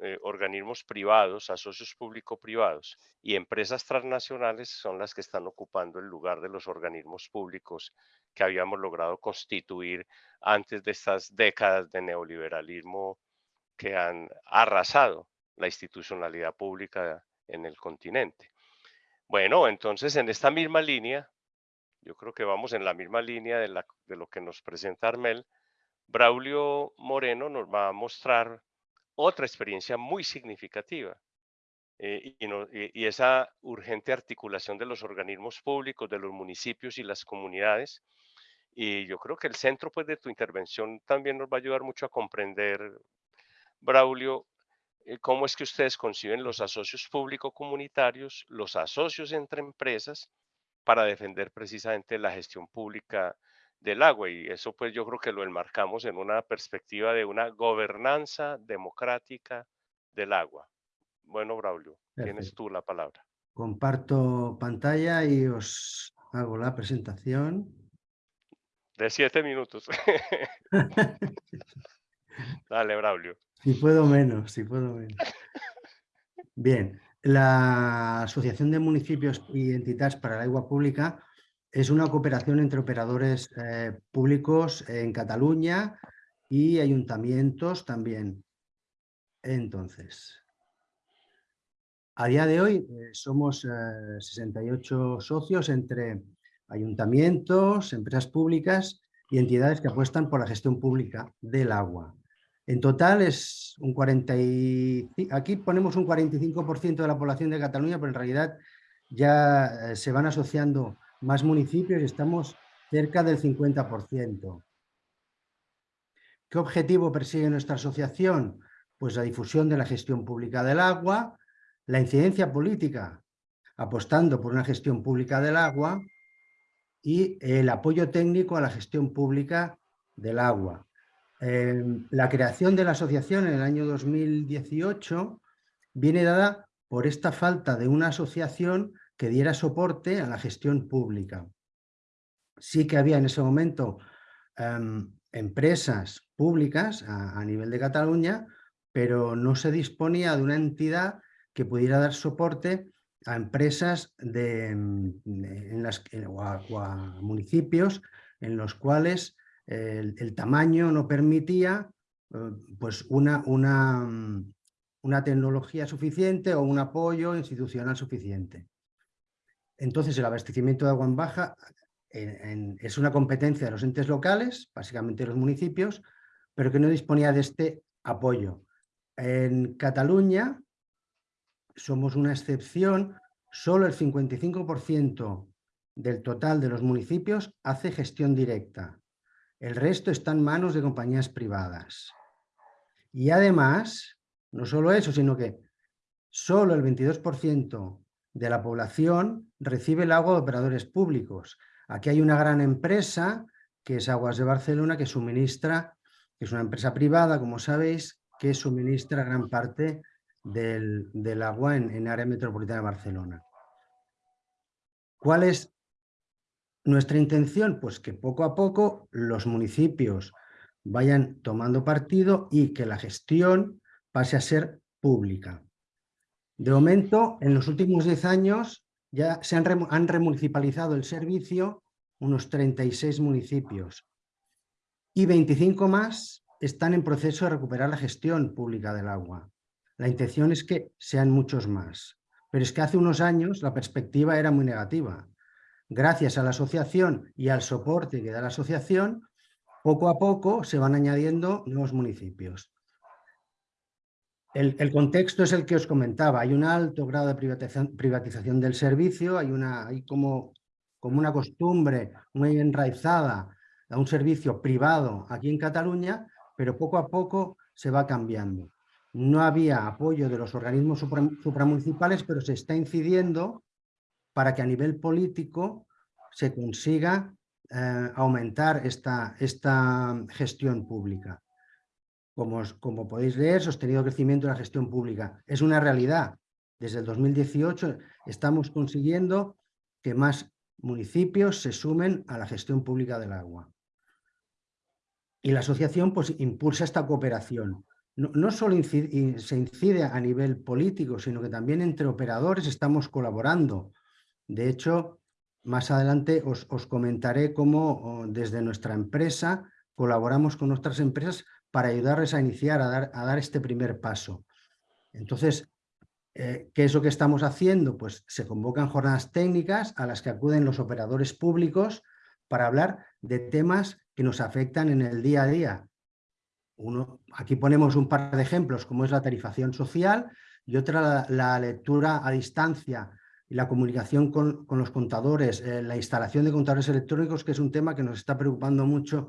eh, organismos privados, a socios público-privados y empresas transnacionales son las que están ocupando el lugar de los organismos públicos que habíamos logrado constituir antes de estas décadas de neoliberalismo que han arrasado la institucionalidad pública en el continente. Bueno, entonces en esta misma línea, yo creo que vamos en la misma línea de, lo que nos presenta Armel, Braulio Moreno nos va a mostrar otra experiencia muy significativa. Eh, y, esa urgente articulación de los organismos públicos, de los municipios y las comunidades. Y yo creo que el centro pues, de tu intervención también nos va a ayudar mucho a comprender, Braulio, eh, cómo es que ustedes conciben los asocios público-comunitarios, los asocios entre empresas, para defender precisamente la gestión pública del agua y eso pues yo creo que lo enmarcamos en una perspectiva de una gobernanza democrática del agua. Bueno, Braulio, tienes tú la palabra. Comparto pantalla y os hago la presentación. De siete minutos. Dale, Braulio. Si puedo menos, si puedo menos. Bien, la Asociación de Municipios y Entidades para el Agua Pública es una cooperación entre operadores eh, públicos en Cataluña y ayuntamientos también. Entonces, a día de hoy eh, somos 68 eh, socios entre ayuntamientos, empresas públicas y entidades que apuestan por la gestión pública del agua. En total es un 40 aquí ponemos un 45% de la población de Cataluña, pero en realidad ya se van asociando más municipios y estamos cerca del 50%. ¿Qué objetivo persigue nuestra asociación? Pues la difusión de la gestión pública del agua, la incidencia política, apostando por una gestión pública del agua y el apoyo técnico a la gestión pública del agua. Em, la creación de la asociación en el año 2018 viene dada por esta falta de una asociación que diera soporte a la gestión pública. Sí que había en ese momento em, empresas públicas a, nivel de Cataluña, pero no se disponía de una entidad que pudiera dar soporte a empresas de, em, en o, a, municipios en los cuales el, tamaño no permitía eh, pues una, una, tecnología suficiente o un apoyo institucional suficiente. Entonces, el abastecimiento de agua en baja es una competencia de los entes locales, básicamente los municipios, pero que no disponía de este apoyo. En Cataluña somos una excepción, solo el 55% del total de los municipios hace gestión directa. El resto está en manos de compañías privadas. Y además, no solo eso, sino que solo el 22% de la población recibe el agua de operadores públicos. Aquí hay una gran empresa, que es Aguas de Barcelona, que suministra, que es una empresa privada, como sabéis, que suministra gran parte del, agua en, en área metropolitana de Barcelona. ¿Cuál es nuestra intención? Pues que poco a poco los municipios vayan tomando partido y que la gestión pase a ser pública. De momento, en los últimos 10 años ya se han, remunicipalizado el servicio unos 36 municipios y 25 más están en proceso de recuperar la gestión pública del agua. La intención es que sean muchos más, pero es que hace unos años la perspectiva era muy negativa. Gracias a la asociación y al soporte que da la asociación, poco a poco se van añadiendo nuevos municipios. El, contexto es el que os comentaba. Hay un alto grado de privatización, del servicio, hay, una, hay como, como una costumbre muy enraizada a un servicio privado aquí en Cataluña, pero poco a poco se va cambiando. No había apoyo de los organismos supramunicipales, pero se está incidiendo para que a nivel político se consiga eh, aumentar esta, esta gestión pública. como, como podéis leer, sostenido crecimiento de la gestión pública. Es una realidad. Desde el 2018 estamos consiguiendo que más municipios se sumen a la gestión pública del agua. Y la asociación pues, impulsa esta cooperación. No, solo se incide a nivel político, sino que también entre operadores estamos colaborando. De hecho, más adelante os, comentaré cómo desde nuestra empresa colaboramos con nuestras empresas para ayudarles a iniciar, a dar, a dar este primer paso. Entonces, eh, ¿qué es lo que estamos haciendo? Pues se convocan jornadas técnicas a las que acuden los operadores públicos para hablar de temas que nos afectan en el día a día. Uno, aquí ponemos un par de ejemplos, como es la tarifación social y otra la, lectura a distancia la comunicación con, los contadores, eh, la instalación de contadores electrónicos, que es un tema que nos está preocupando mucho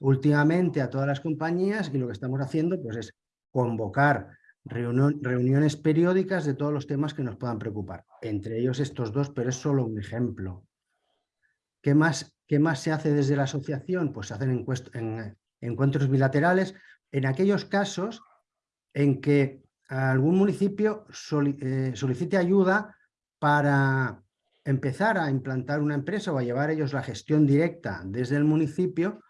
últimamente a todas las compañías y lo que estamos haciendo pues, es convocar reuniones periódicas de todos los temas que nos puedan preocupar. Entre ellos estos dos, pero es solo un ejemplo. ¿Qué más, qué más se hace desde la asociación? Pues se hacen encuentros bilaterales en aquellos casos en que algún municipio eh, solicite ayuda para empezar a implantar una empresa o a llevar ellos la gestión directa desde el municipio,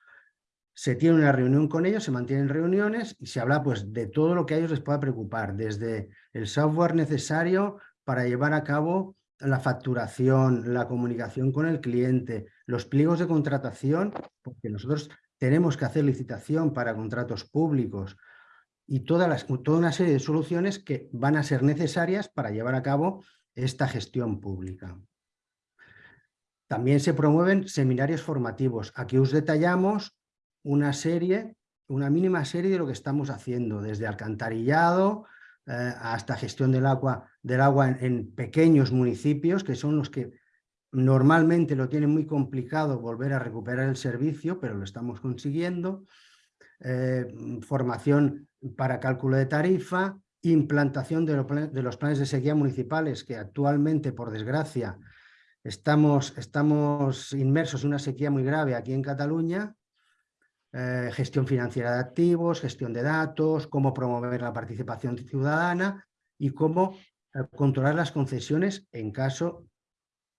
se tiene una reunión con ellos, se mantienen reuniones y se habla pues, de todo lo que a ellos les pueda preocupar, desde el software necesario para llevar a cabo la facturación, la comunicación con el cliente, los pliegos de contratación, porque nosotros tenemos que hacer licitación para contratos públicos y toda una serie de soluciones que van a ser necesarias para llevar a cabo esta gestión pública. También se promueven seminarios formativos. Aquí os detallamos una serie, una mínima serie de lo que estamos haciendo, desde alcantarillado eh, hasta gestión del agua, del agua en, pequeños municipios, que son los que normalmente lo tienen muy complicado volver a recuperar el servicio, pero lo estamos consiguiendo. Eh, formación para cálculo de tarifa, implantación de, los planes de sequía municipales, que actualmente, por desgracia, estamos, estamos inmersos en una sequía muy grave aquí en Cataluña, eh, gestión financiera de activos, gestión de datos, cómo promover la participación ciudadana y cómo eh, controlar las concesiones en caso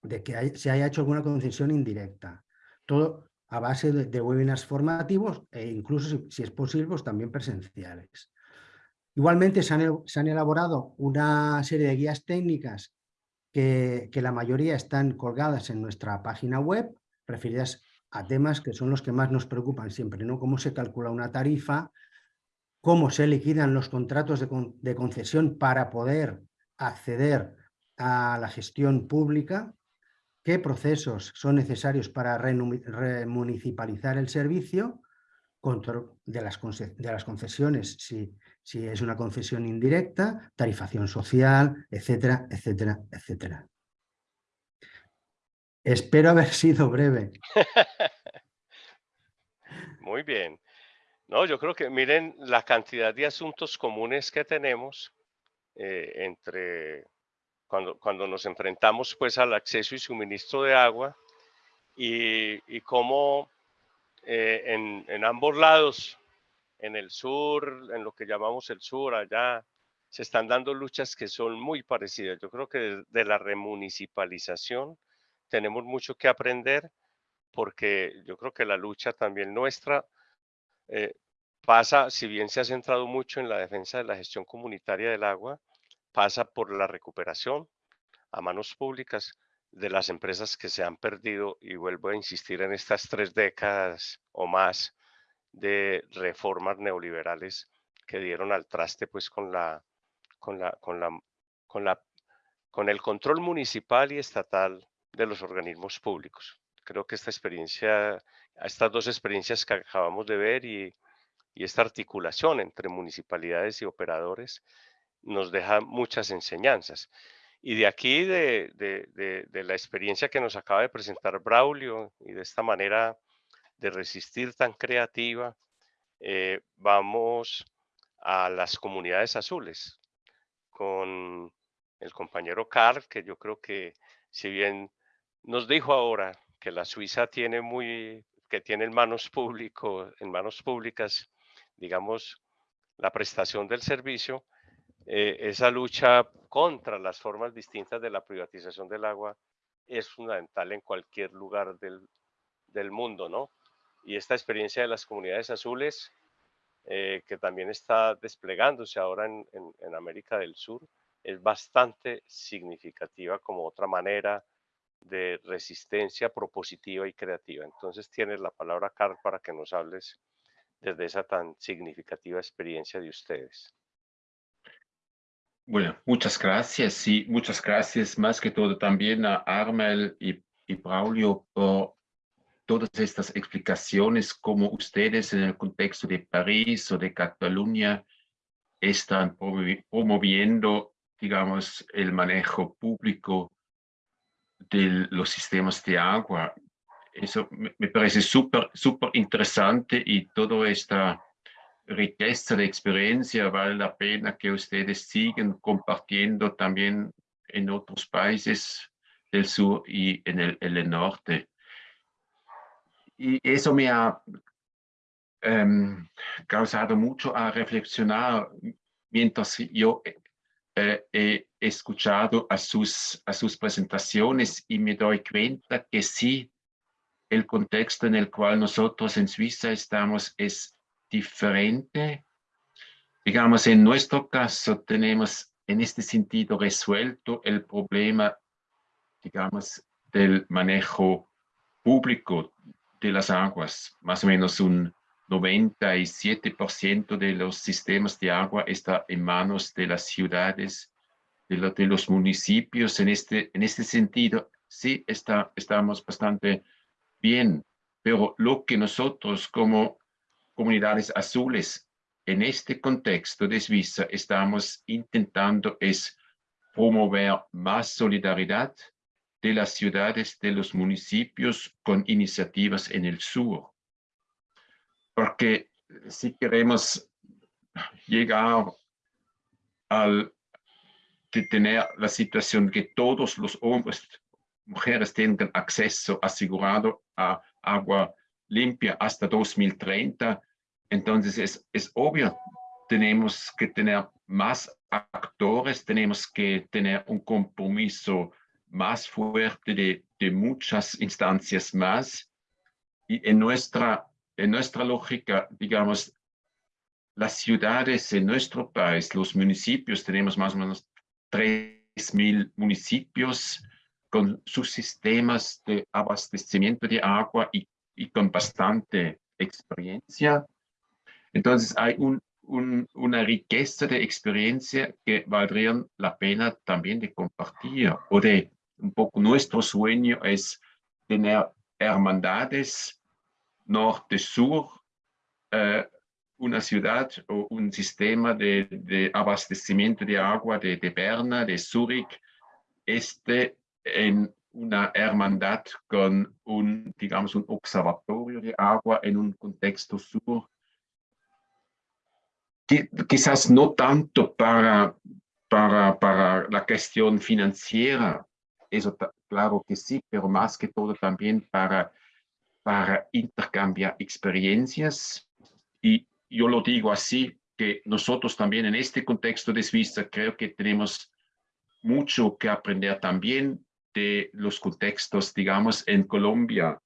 de que se haya hecho alguna concesión indirecta. Todo a base de, webinars formativos e incluso, si, es posible, pues también presenciales. Igualmente se han, elaborado una serie de guías técnicas que, la mayoría están colgadas en nuestra página web, referidas a temas que son los que más nos preocupan siempre, ¿no? Cómo se calcula una tarifa, cómo se liquidan los contratos de, concesión para poder acceder a la gestión pública, qué procesos son necesarios para remunicipalizar el servicio, de las, de las concesiones, si, si es una concesión indirecta, tarifación social, etcétera, etcétera, etcétera. Espero haber sido breve. Muy bien. No, yo creo que miren la cantidad de asuntos comunes que tenemos eh, entre cuando, cuando nos enfrentamos pues al acceso y suministro de agua y, cómo eh, en, en, ambos lados, en el sur, en lo que llamamos el sur, allá, se están dando luchas que son muy parecidas. Yo creo que de la remunicipalización tenemos mucho que aprender porque yo creo que la lucha también nuestra eh, pasa, si bien se ha centrado mucho en la defensa de la gestión comunitaria del agua, pasa por la recuperación a manos públicas de las empresas que se han perdido y vuelvo a insistir en estas tres décadas o más de reformas neoliberales que dieron al traste pues con la con la con la con la con el control municipal y estatal de los organismos públicos. Creo que esta experiencia, estas dos experiencias que acabamos de ver y, esta articulación entre municipalidades y operadores nos deja muchas enseñanzas. Y de aquí, de, la experiencia que nos acaba de presentar Braulio y de esta manera de resistir tan creativa, eh, vamos a las comunidades azules con el compañero Carl, que yo creo que si bien nos dijo ahora que la Suiza tiene muy, que tiene en manos público, en manos públicas, digamos, la prestación del servicio, eh, esa lucha contra las formas distintas de la privatización del agua es fundamental en cualquier lugar del, del mundo, ¿no? Y esta experiencia de las comunidades azules, eh, que también está desplegándose ahora en, América del Sur, es bastante significativa como otra manera de resistencia propositiva y creativa. Entonces tienes la palabra, Carl, para que nos hables desde esa tan significativa experiencia de ustedes. Bueno, muchas gracias. y muchas gracias más que todo también a Armel y, y Braulio por todas estas explicaciones, como ustedes en el contexto de París o de Cataluña están promoviendo, digamos, el manejo público de los sistemas de agua. Eso me parece súper, súper interesante y toda esta riqueza de experiencia vale la pena que ustedes sigan compartiendo también en otros países del sur y en el, en el norte. Y eso me ha um, causado mucho a reflexionar mientras yo eh, he escuchado a sus, a sus presentaciones y me doy cuenta que sí, el contexto en el cual nosotros en Suiza estamos es diferente. Digamos, en nuestro caso tenemos en este sentido resuelto el problema, digamos, del manejo público de las aguas. Más o menos un 97% de los sistemas de agua está en manos de las ciudades, de, los municipios. En este, en este sentido, sí está, estamos bastante bien, pero lo que nosotros como comunidades azules en este contexto de Suiza estamos intentando es promover más solidaridad de las ciudades, de los municipios con iniciativas en el sur. Porque si queremos llegar al de tener la situación que todos los hombres, mujeres tengan acceso asegurado a agua limpia hasta 2030, entonces es, es obvio, tenemos que tener más actores, tenemos que tener un compromiso más fuerte de, muchas instancias más. Y en nuestra, en nuestra lógica, digamos, las ciudades en nuestro país, los municipios, tenemos más o menos 3.000 municipios con sus sistemas de abastecimiento de agua y, con bastante experiencia. Entonces hay un, una riqueza de experiencia que valdría la pena también de compartir o de un poco nuestro sueño es tener hermandades norte-sur, eh, una ciudad o un sistema de, abastecimiento de agua de, de, Berna, de Zurich, este en una hermandad con un, digamos, un observatorio de agua en un contexto sur. Quizás no tanto para, para, para la cuestión financiera, eso claro que sí, pero más que todo también para, para intercambiar experiencias. Y yo lo digo así, que nosotros también en este contexto de Suiza creo que tenemos mucho que aprender también de los contextos, digamos, en Colombia,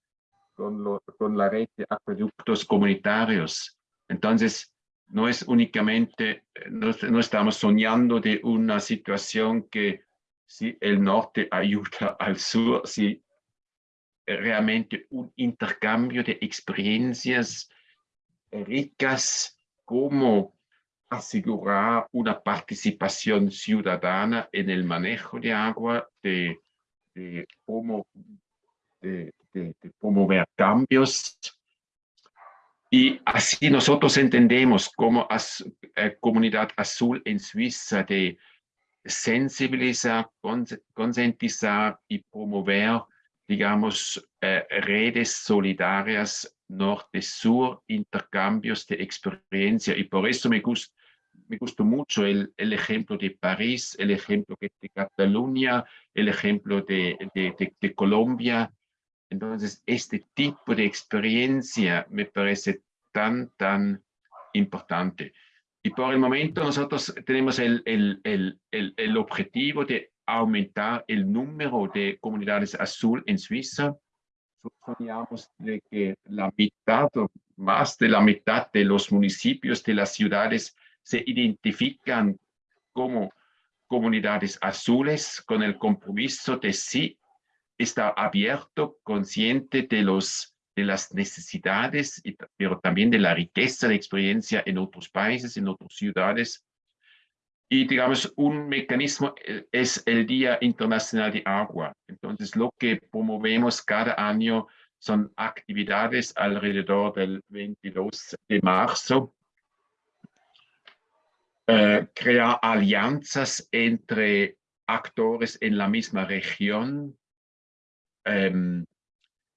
con, con la red de acueductos comunitarios. Entonces, no es únicamente, no, estamos soñando de una situación que si el norte ayuda al sur, si realmente un intercambio de experiencias ricas, como asegurar una participación ciudadana en el manejo de agua, de, de, de promover cambios y así nosotros entendemos como eh, comunidad azul en Suiza de sensibilizar, concientizar y promover, digamos, eh, redes solidarias norte-sur, intercambios de experiencia. Y por eso me gusta, me gustó mucho el, el, ejemplo de París, el ejemplo de Cataluña, el ejemplo de, de, de Colombia, entonces, este tipo de experiencia me parece tan, tan importante. Y por el momento nosotros tenemos el, el, el, el, objetivo de aumentar el número de comunidades azul en Suiza. Soñamos de que la mitad o más de la mitad de los municipios de las ciudades se identifican como comunidades azules con el compromiso de sí estar abierto, consciente de, los, de las necesidades, pero también de la riqueza de experiencia en otros países, en otras ciudades. Y digamos, un mecanismo eh, es el Día Internacional de Agua. Entonces, lo que promovemos cada año son actividades alrededor del 22 de marzo eh, crear alianzas entre actores en la misma región em,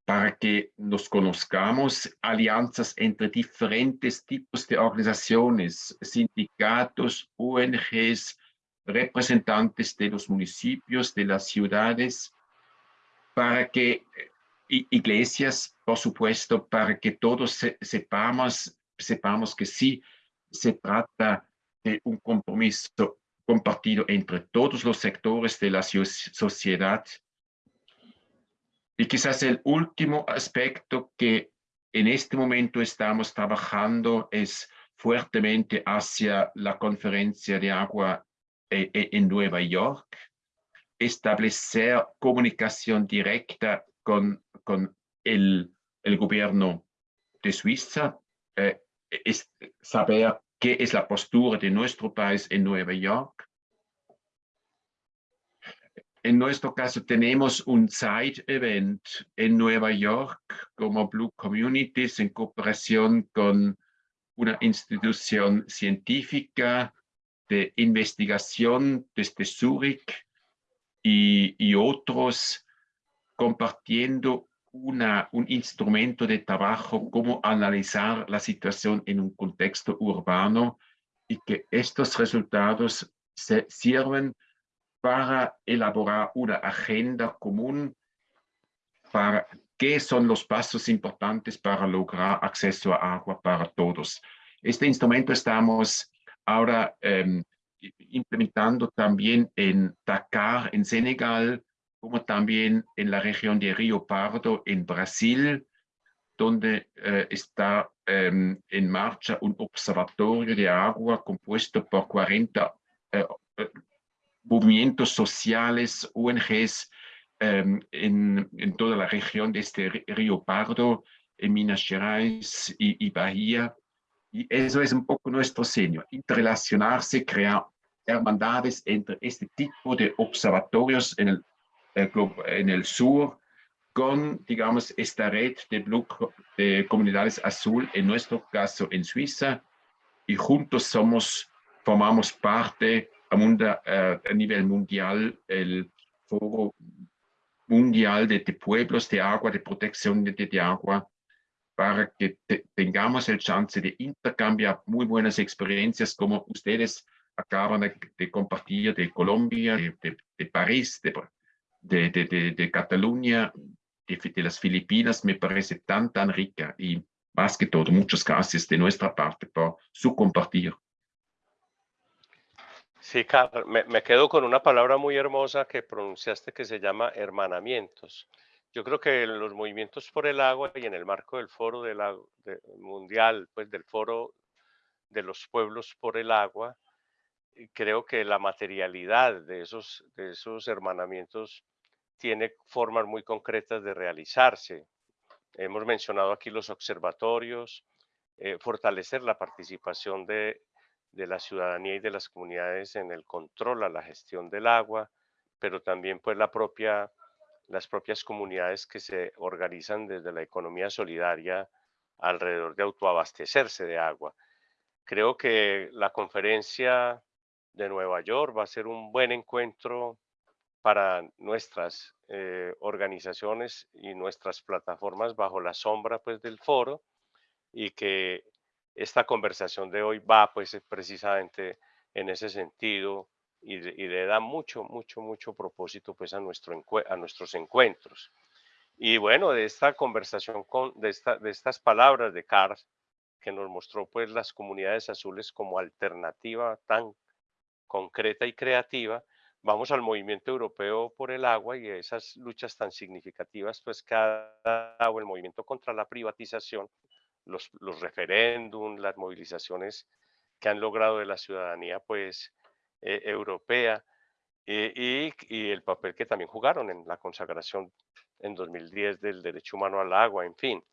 para que nos conozcamos, alianzas entre diferentes tipos de organizaciones, sindicatos, ONGs, representantes de los municipios, de las ciudades, para que, iglesias, por supuesto, para que todos sepamos, sepamos que sí se trata un compromiso compartido entre todos los sectores de la sociedad. Y quizás el último aspecto que en este momento estamos trabajando es fuertemente hacia la conferencia de agua eh, eh, en Nueva York, establecer comunicación directa con, con el, el gobierno de Suiza, eh, saber qué es la postura de nuestro país en Nueva York. En nuestro caso tenemos un side event en Nueva York como Blue Communities en cooperación con una institución científica de investigación desde Zurich y, y otros compartiendo un instrumento de trabajo, cómo analizar la situación en un contexto urbano y que estos resultados se sirven para elaborar una agenda común para qué son los pasos importantes para lograr acceso a agua para todos. Este instrumento estamos ahora em, implementando también en Dakar, en Senegal, como también en la región de Río Pardo, en Brasil, donde eh, está em, en marcha un observatorio de agua compuesto por 40 eh, eh, movimientos sociales, ONGs, em, en, en, toda la región de este Río Pardo, en Minas Gerais y, y Bahía. Y eso es un poco nuestro seño, interrelacionarse, crear hermandades entre este tipo de observatorios en el en el sur con, digamos, esta red de, de comunidades azul, en nuestro caso en Suiza, y juntos somos, formamos parte a, eh, a nivel mundial, el Foro Mundial de, Pueblos de Agua, de Protección de, de Agua, para que tengamos el chance de intercambiar muy buenas experiencias como ustedes acaban de, compartir de Colombia, de, de París, de, de, de, de, Cataluña, de, las Filipinas, me parece tan, tan rica y más que todo, muchas gracias de nuestra parte por su compartir. Sí, Carlos, me, me, quedo con una palabra muy hermosa que pronunciaste que se llama hermanamientos. Yo creo que los movimientos por el agua y en el marco del foro del de, mundial, pues del foro de los pueblos por el agua, creo que la materialidad de esos, de esos hermanamientos tiene formas muy concretas de realizarse. Hemos mencionado aquí los observatorios, eh, fortalecer la participación de, de, la ciudadanía y de las comunidades en el control a la gestión del agua, pero también pues las propias comunidades que se organizan desde la economía solidaria alrededor de autoabastecerse de agua. Creo que la conferencia de Nueva York va a ser un buen encuentro para nuestras eh, organizaciones y nuestras plataformas bajo la sombra pues del foro y que esta conversación de hoy va pues precisamente en ese sentido y, le da mucho, mucho, mucho propósito pues a, nuestro a nuestros encuentros. Y bueno, de esta conversación, con, de, esta, de estas palabras de Carl, que nos mostró pues las comunidades azules como alternativa tan concreta y creativa, vamos al movimiento europeo por el agua y esas luchas tan significativas pues ha dado el movimiento contra la privatización, los, los referéndums, las movilizaciones que han logrado de la ciudadanía pues eh, europea eh, y, y, el papel que también jugaron en la consagración en 2010 del derecho humano al agua, en fin.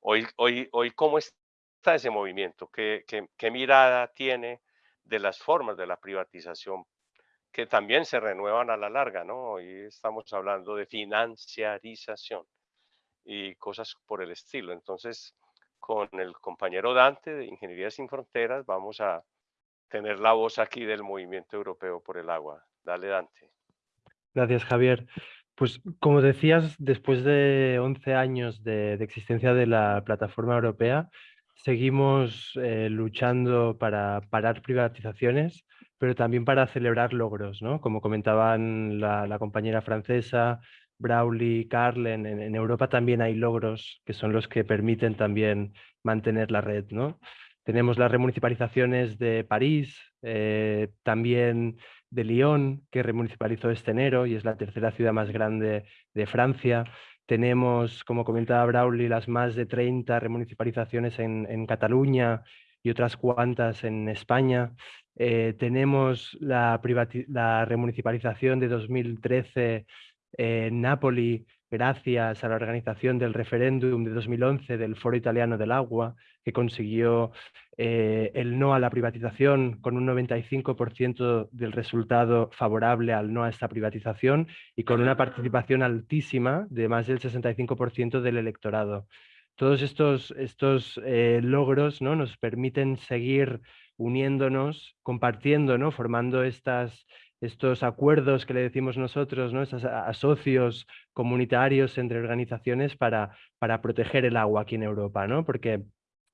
Hoy, hoy, hoy ¿cómo está ese movimiento? ¿Qué, qué, qué mirada tiene de las formas de la privatización que también se renuevan a la larga, ¿no? Hoy estamos hablando de financiarización y cosas por el estilo. Entonces, con el compañero Dante de Ingeniería Sin Fronteras, vamos a tener la voz aquí del movimiento europeo por el agua. Dale, Dante. Gracias, Javier. Pues como decías, después de 11 años de, existencia de la plataforma europea, seguimos eh, luchando para parar privatizaciones, pero también para celebrar logros, ¿no? Como comentaban la compañera francesa, Brawley, Carlen, en, en, Europa también hay logros que son los que permiten también mantener la red, ¿no? Tenemos las remunicipalizaciones de París, eh, también de Lyon, que remunicipalizó este enero y es la tercera ciudad más grande de Francia. Tenemos, como comentaba Brauli, las más de 30 remunicipalizaciones en, Cataluña y otras cuantas en España. Eh, tenemos la, remunicipalización de 2013 en Nápoli, gracias a la organización del referéndum de 2011 del Foro Italiano del Agua, que consiguió eh, el no a la privatización con un 95% del resultado favorable al no a esta privatización y con una participación altísima de más del 65% del electorado. Todos estos, estos eh, logros ¿no? nos permiten seguir uniéndonos, compartiendo, ¿no? formando estas, estos acuerdos que le decimos nosotros, ¿no? estos asocios comunitarios entre organizaciones para, para proteger el agua aquí en Europa, ¿no? porque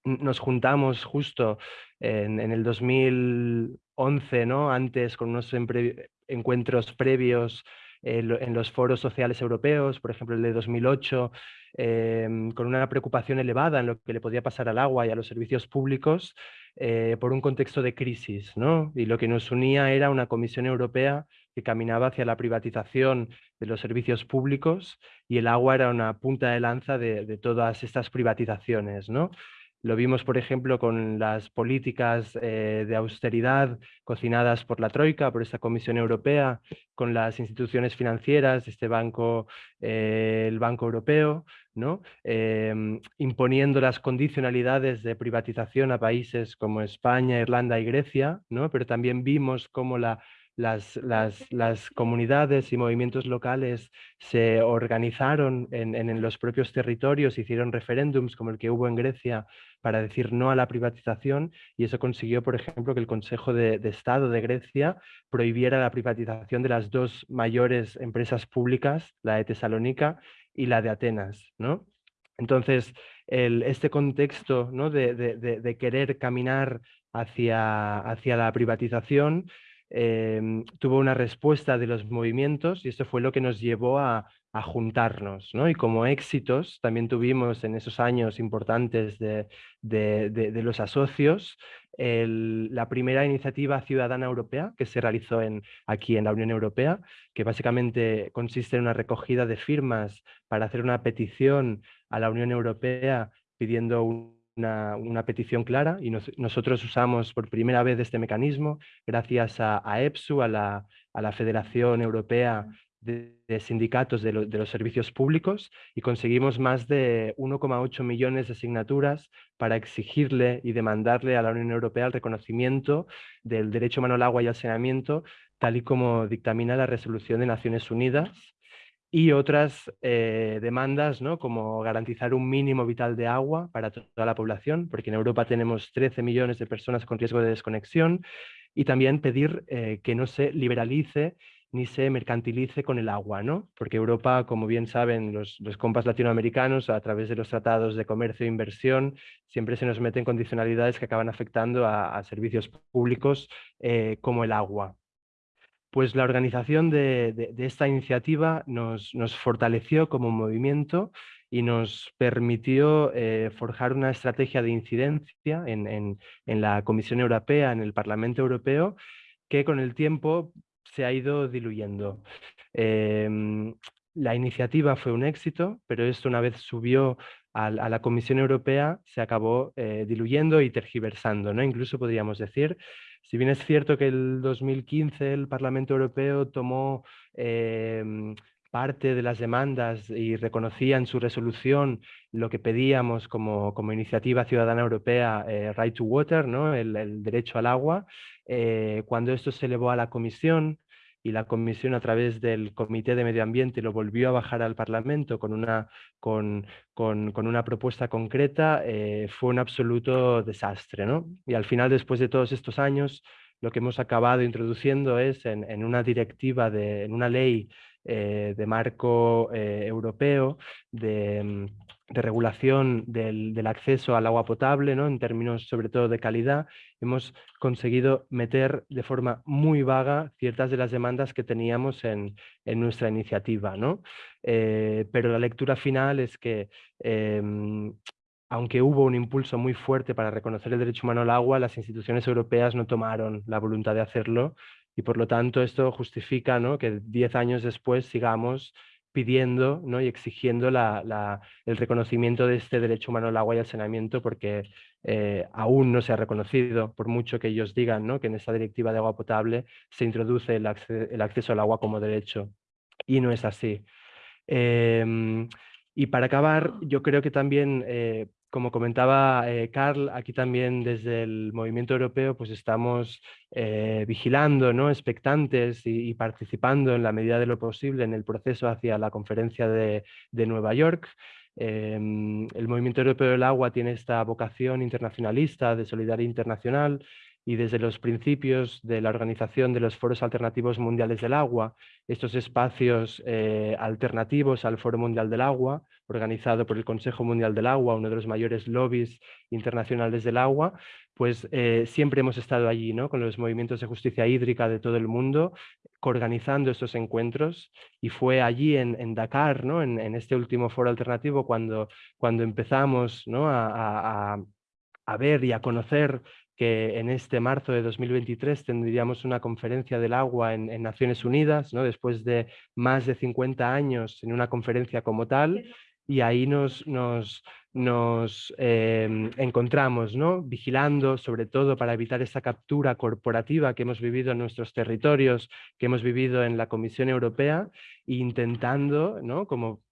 nos juntamos justo en, en el 2011, ¿no? antes con unos encuentros previos en los foros sociales europeos, por ejemplo el de 2008, em, con una preocupación elevada en lo que le podía pasar al agua y a los servicios públicos eh, por un contexto de crisis. ¿no? Y lo que nos unía era una Comisión Europea que caminaba hacia la privatización de los servicios públicos y el agua era una punta de lanza de, de todas estas privatizaciones. ¿no? Lo vimos, por ejemplo, con las políticas eh, de austeridad cocinadas por la Troika, por esta Comisión Europea, con las instituciones financieras, este banco, eh, el Banco Europeo, ¿no? Em, imponiendo las condicionalidades de privatización a países como España, Irlanda y Grecia, ¿no? pero también vimos cómo la las, las, las, comunidades y movimientos locales se organizaron en, en, los propios territorios, hicieron referéndums como el que hubo en Grecia para decir no a la privatización y eso consiguió, por ejemplo, que el Consejo de, de Estado de Grecia prohibiera la privatización de las dos mayores empresas públicas, la de Tesalónica y la de Atenas. ¿no? Entonces, el, este contexto ¿no? de, de, de, querer caminar hacia, hacia la privatización Em, tuvo una respuesta de los movimientos y esto fue lo que nos llevó a, juntarnos. ¿no? Y como éxitos también tuvimos en esos años importantes de, los asocios la primera iniciativa ciudadana europea que se realizó en, aquí en la Unión Europea, que básicamente consiste en una recogida de firmas para hacer una petición a la Unión Europea pidiendo un una, petición clara y nosotros usamos por primera vez este mecanismo gracias a, EPSU, a la, a la, Federación Europea de, Sindicatos de, de, los Servicios Públicos y conseguimos más de 1,8 millones de asignaturas para exigirle y demandarle a la Unión Europea el reconocimiento del derecho humano al agua y al saneamiento, tal y como dictamina la resolución de Naciones Unidas y otras eh, demandas, ¿no? como garantizar un mínimo vital de agua para toda la población, porque en Europa tenemos 13 millones de personas con riesgo de desconexión, y también pedir eh, que no se liberalice ni se mercantilice con el agua, ¿no? porque Europa, como bien saben los, los compas latinoamericanos, a través de los tratados de comercio e inversión, siempre se nos meten condicionalidades que acaban afectando a, servicios públicos eh, como el agua pues la organización de, esta iniciativa nos, fortaleció como movimiento y nos permitió eh, forjar una estrategia de incidencia en, la Comisión Europea, en el Parlamento Europeo, que con el tiempo se ha ido diluyendo. Em, la iniciativa fue un éxito, pero esto una vez subió a, la Comisión Europea se acabó eh, diluyendo y tergiversando, ¿no? Incluso podríamos decir, si bien es cierto que el 2015 el Parlamento Europeo tomó em, parte de las demandas y reconocía en su resolución lo que pedíamos como, como iniciativa ciudadana europea, eh, Right to Water, ¿no? el, derecho al agua, eh, cuando esto se elevó a la Comisión, y la Comisión a través del Comité de Medio Ambiente lo volvió a bajar al Parlamento con una, con, con, con una propuesta concreta, eh, fue un absoluto desastre. ¿no? Y al final, después de todos estos años, lo que hemos acabado introduciendo es en, en una directiva, de, en una ley eh, de marco eh, europeo de mm, de regulación del, del, acceso al agua potable, ¿no? en términos sobre todo de calidad, hemos conseguido meter de forma muy vaga ciertas de las demandas que teníamos en, en nuestra iniciativa. ¿no? Eh, pero la lectura final es que em, aunque hubo un impulso muy fuerte para reconocer el derecho humano al agua, las instituciones europeas no tomaron la voluntad de hacerlo y por lo tanto esto justifica ¿no? que diez años después sigamos pidiendo ¿no? y exigiendo la, el reconocimiento de este derecho humano al agua y al saneamiento porque eh, aún no se ha reconocido, por mucho que ellos digan ¿no? que en esta directiva de agua potable se introduce el, acceso al agua como derecho. Y no es así. Em, y para acabar, yo creo que también eh, como comentaba eh, Carl, aquí también desde el movimiento europeo pues estamos eh, vigilando, ¿no? expectantes y, participando en la medida de lo posible en el proceso hacia la conferencia de, Nueva York. Em, el movimiento europeo del agua tiene esta vocación internacionalista de solidaridad internacional y desde los principios de la organización de los foros alternativos mundiales del agua, estos espacios eh, alternativos al Foro Mundial del Agua, organizado por el Consejo Mundial del Agua, uno de los mayores lobbies internacionales del agua, pues eh, siempre hemos estado allí, ¿no? con los movimientos de justicia hídrica de todo el mundo, organizando estos encuentros y fue allí en, Dakar, ¿no? En, este último foro alternativo, cuando, cuando empezamos ¿no? a, a ver y a conocer que en este marzo de 2023 tendríamos una conferencia del agua en, Naciones Unidas, ¿no? después de más de 50 años en una conferencia como tal, y ahí nos, nos, nos em, encontramos ¿no? vigilando, sobre todo para evitar esa captura corporativa que hemos vivido en nuestros territorios, que hemos vivido en la Comisión Europea, e intentando, ¿no? como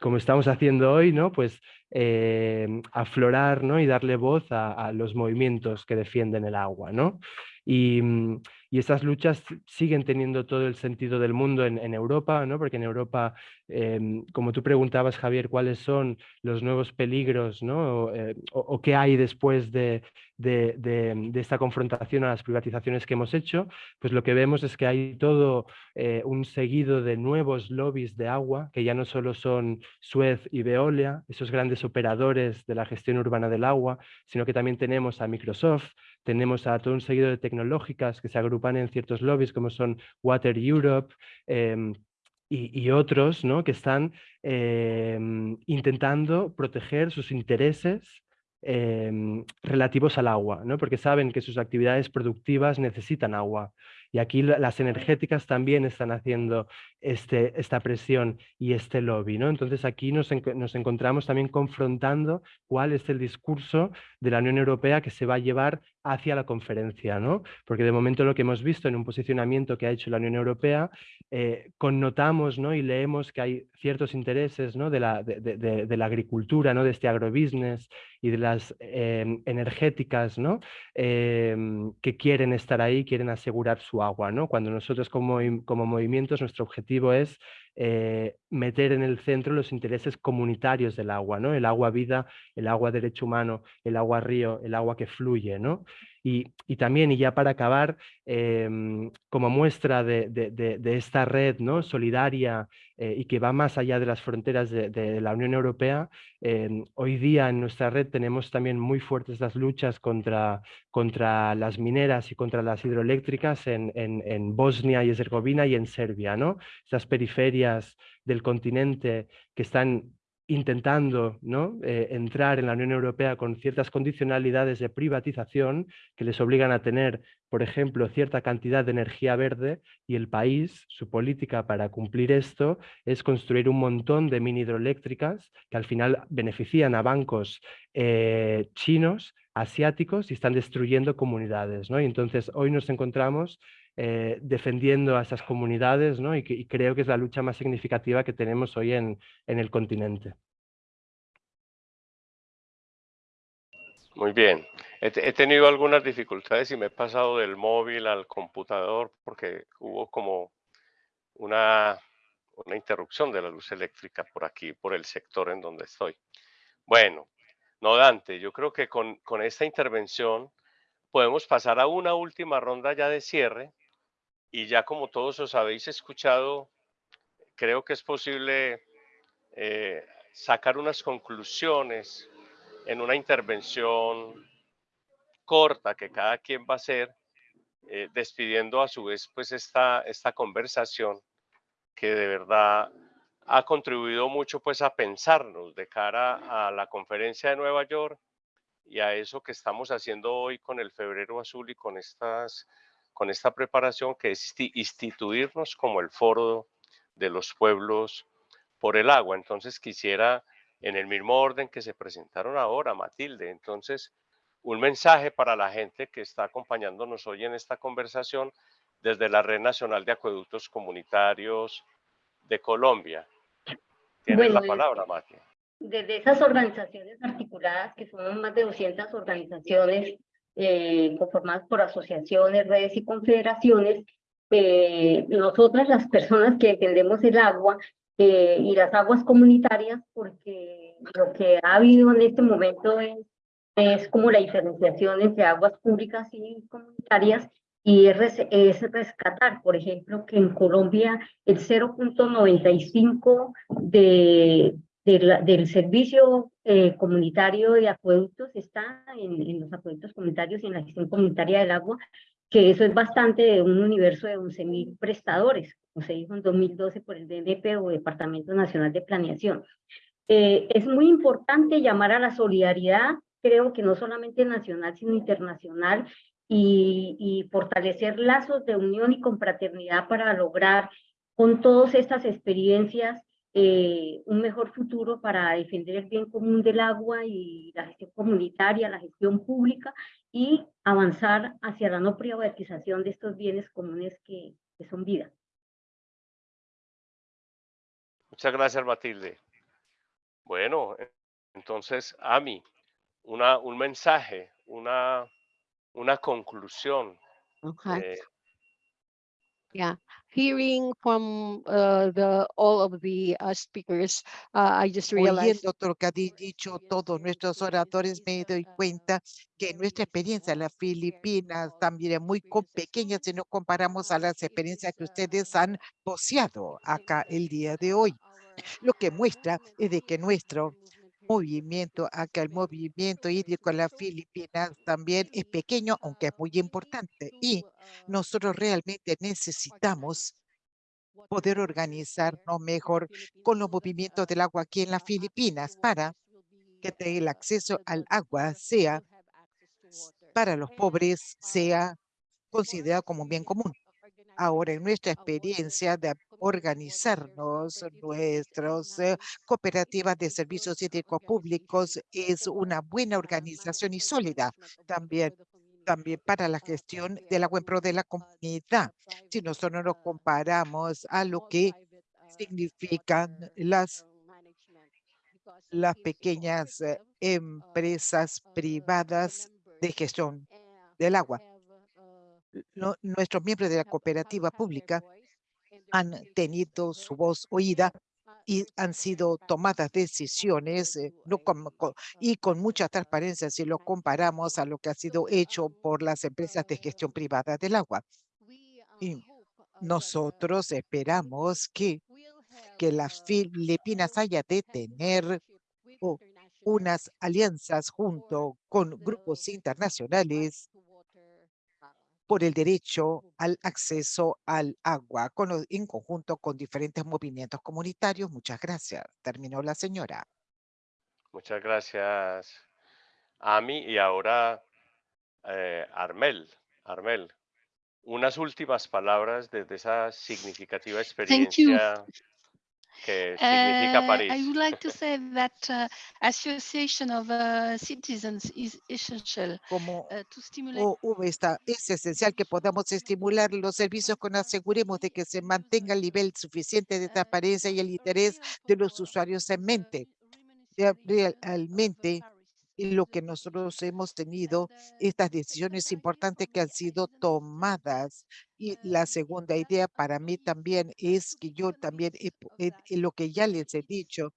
como estamos haciendo hoy, ¿no? pues eh, aflorar ¿no? y darle voz a, los movimientos que defienden el agua. ¿no? Mm, y estas luchas siguen teniendo todo el sentido del mundo en, Europa, ¿no? porque en Europa, em, como tú preguntabas, Javier, cuáles son los nuevos peligros ¿no? Eh, o, qué hay después de, de, esta confrontación a las privatizaciones que hemos hecho, pues lo que vemos es que hay todo eh, un seguido de nuevos lobbies de agua, que ya no solo son Suez y Veolia, esos grandes operadores de la gestión urbana del agua, sino que también tenemos a Microsoft, tenemos a todo un seguido de tecnológicas que se agrupan en ciertos lobbies como son Water Europe em, y, otros que están em, intentando proteger sus intereses em, relativos al agua, ¿no? porque saben que sus actividades productivas necesitan agua. Y aquí las energéticas también están haciendo este, esta presión y este lobby. ¿no? Entonces aquí nos, nos encontramos también confrontando cuál es el discurso de la Unión Europea que se va a llevar hacia la conferencia, ¿no? Porque de momento lo que hemos visto en un posicionamiento que ha hecho la Unión Europea, eh, connotamos ¿no? y leemos que hay ciertos intereses ¿no? de, la, de, la agricultura, ¿no? de este agrobusiness y de las em, energéticas ¿no? Em, que quieren estar ahí, quieren asegurar su agua. ¿no? Cuando nosotros como, como movimientos, nuestro objetivo es eh, meter en el centro los intereses comunitarios del agua, ¿no? El agua vida, el agua derecho humano, el agua río, el agua que fluye, ¿no? Y, también, y ya para acabar, em, como muestra de, esta red ¿no? solidaria eh, y que va más allá de las fronteras de, la Unión Europea, em, hoy día en nuestra red tenemos también muy fuertes las luchas contra, contra las mineras y contra las hidroeléctricas en, en, Bosnia y Herzegovina y en Serbia. ¿no? Estas periferias del continente que están intentando ¿no? Eh, entrar en la Unión Europea con ciertas condicionalidades de privatización que les obligan a tener, por ejemplo, cierta cantidad de energía verde y el país, su política para cumplir esto es construir un montón de mini hidroeléctricas que al final benefician a bancos eh, chinos, asiáticos y están destruyendo comunidades. ¿no? Y entonces hoy nos encontramos eh, defendiendo a esas comunidades ¿no? y, creo que es la lucha más significativa que tenemos hoy en, en el continente. Muy bien. He, tenido algunas dificultades y me he pasado del móvil al computador porque hubo como una, una interrupción de la luz eléctrica por aquí, por el sector en donde estoy. Bueno, no Dante, yo creo que con, con esta intervención podemos pasar a una última ronda ya de cierre y ya como todos os habéis escuchado, creo que es posible eh, sacar unas conclusiones en una intervención corta que cada quien va a hacer, eh, despidiendo a su vez pues esta, esta conversación que de verdad ha contribuido mucho pues a pensarnos de cara a la conferencia de Nueva York y a eso que estamos haciendo hoy con el febrero azul y con estas con esta preparación que es instituirnos como el foro de los pueblos por el agua. Entonces quisiera, en el mismo orden que se presentaron ahora, Matilde, entonces un mensaje para la gente que está acompañándonos hoy en esta conversación desde la Red Nacional de Acueductos Comunitarios de Colombia. Tienes la palabra, Mati. Desde esas organizaciones articuladas, que son más de 200 organizaciones eh, conformadas por asociaciones, redes y confederaciones, eh, nosotras las personas que defendemos el agua eh, y las aguas comunitarias, porque lo que ha habido en este momento es, es como la diferenciación entre aguas públicas y comunitarias, y es, es rescatar, por ejemplo, que en Colombia el 0.95 de, del servicio eh, comunitario de acueductos está en, los acueductos comunitarios y en la gestión comunitaria del agua, que eso es bastante de un universo de 11.000 prestadores, como se dijo en 2012 por el DNP o Departamento Nacional de Planeación. Eh, es muy importante llamar a la solidaridad, creo que no solamente nacional, sino internacional, y, y fortalecer lazos de unión y confraternidad para lograr con todas estas experiencias eh, un mejor futuro para defender el bien común del agua y la gestión comunitaria, la gestión pública y avanzar hacia la no privatización de estos bienes comunes que, que son vida. Muchas gracias, Matilde. Bueno, entonces, Ami, una, un mensaje, una, una conclusión. Okay. Yeah, hearing from uh, the all of the uh, speakers, uh, I just realized. Oyendo lo que han dicho todos nuestros oradores, me doy cuenta que nuestra experiencia en las Filipinas también es muy pequeña si nos comparamos a las experiencias que ustedes han poseado acá el día de hoy. Lo que muestra es de que nuestro movimiento, acá el movimiento hídrico en las Filipinas también es pequeño, aunque es muy importante. Y nosotros realmente necesitamos poder organizarnos mejor con los movimientos del agua aquí en las Filipinas para que el acceso al agua sea para los pobres, sea considerado como un bien común. Ahora, en nuestra experiencia de organizarnos, nuestras eh, cooperativas de servicios hídricos públicos es una buena organización y sólida también también para la gestión del agua en pro de la comunidad. Si nosotros nos comparamos a lo que significan las, las pequeñas eh, empresas privadas de gestión del agua nuestros miembros de la cooperativa pública han tenido su voz oída y han sido tomadas decisiones eh, no y con mucha transparencia si lo comparamos a lo que ha sido hecho por las empresas de gestión privada del agua. Y nosotros esperamos que, que las Filipinas haya de tener unas alianzas junto con grupos internacionales por el derecho al acceso al agua con, en conjunto con diferentes movimientos comunitarios. Muchas gracias. Terminó la señora. Muchas gracias, Ami. Y ahora, eh, Armel. Armel, unas últimas palabras desde esa significativa experiencia que significa Uh, París. I would like to say that uh, association of uh, citizens is essential Como uh, to stimulate esta, es esencial que podamos estimular los servicios con aseguremos de que se mantenga el nivel suficiente de transparencia y el interés de los usuarios en mente. Realmente y lo que nosotros hemos tenido, estas decisiones importantes que han sido tomadas. Y la segunda idea para mí también es que yo también, lo que ya les he dicho,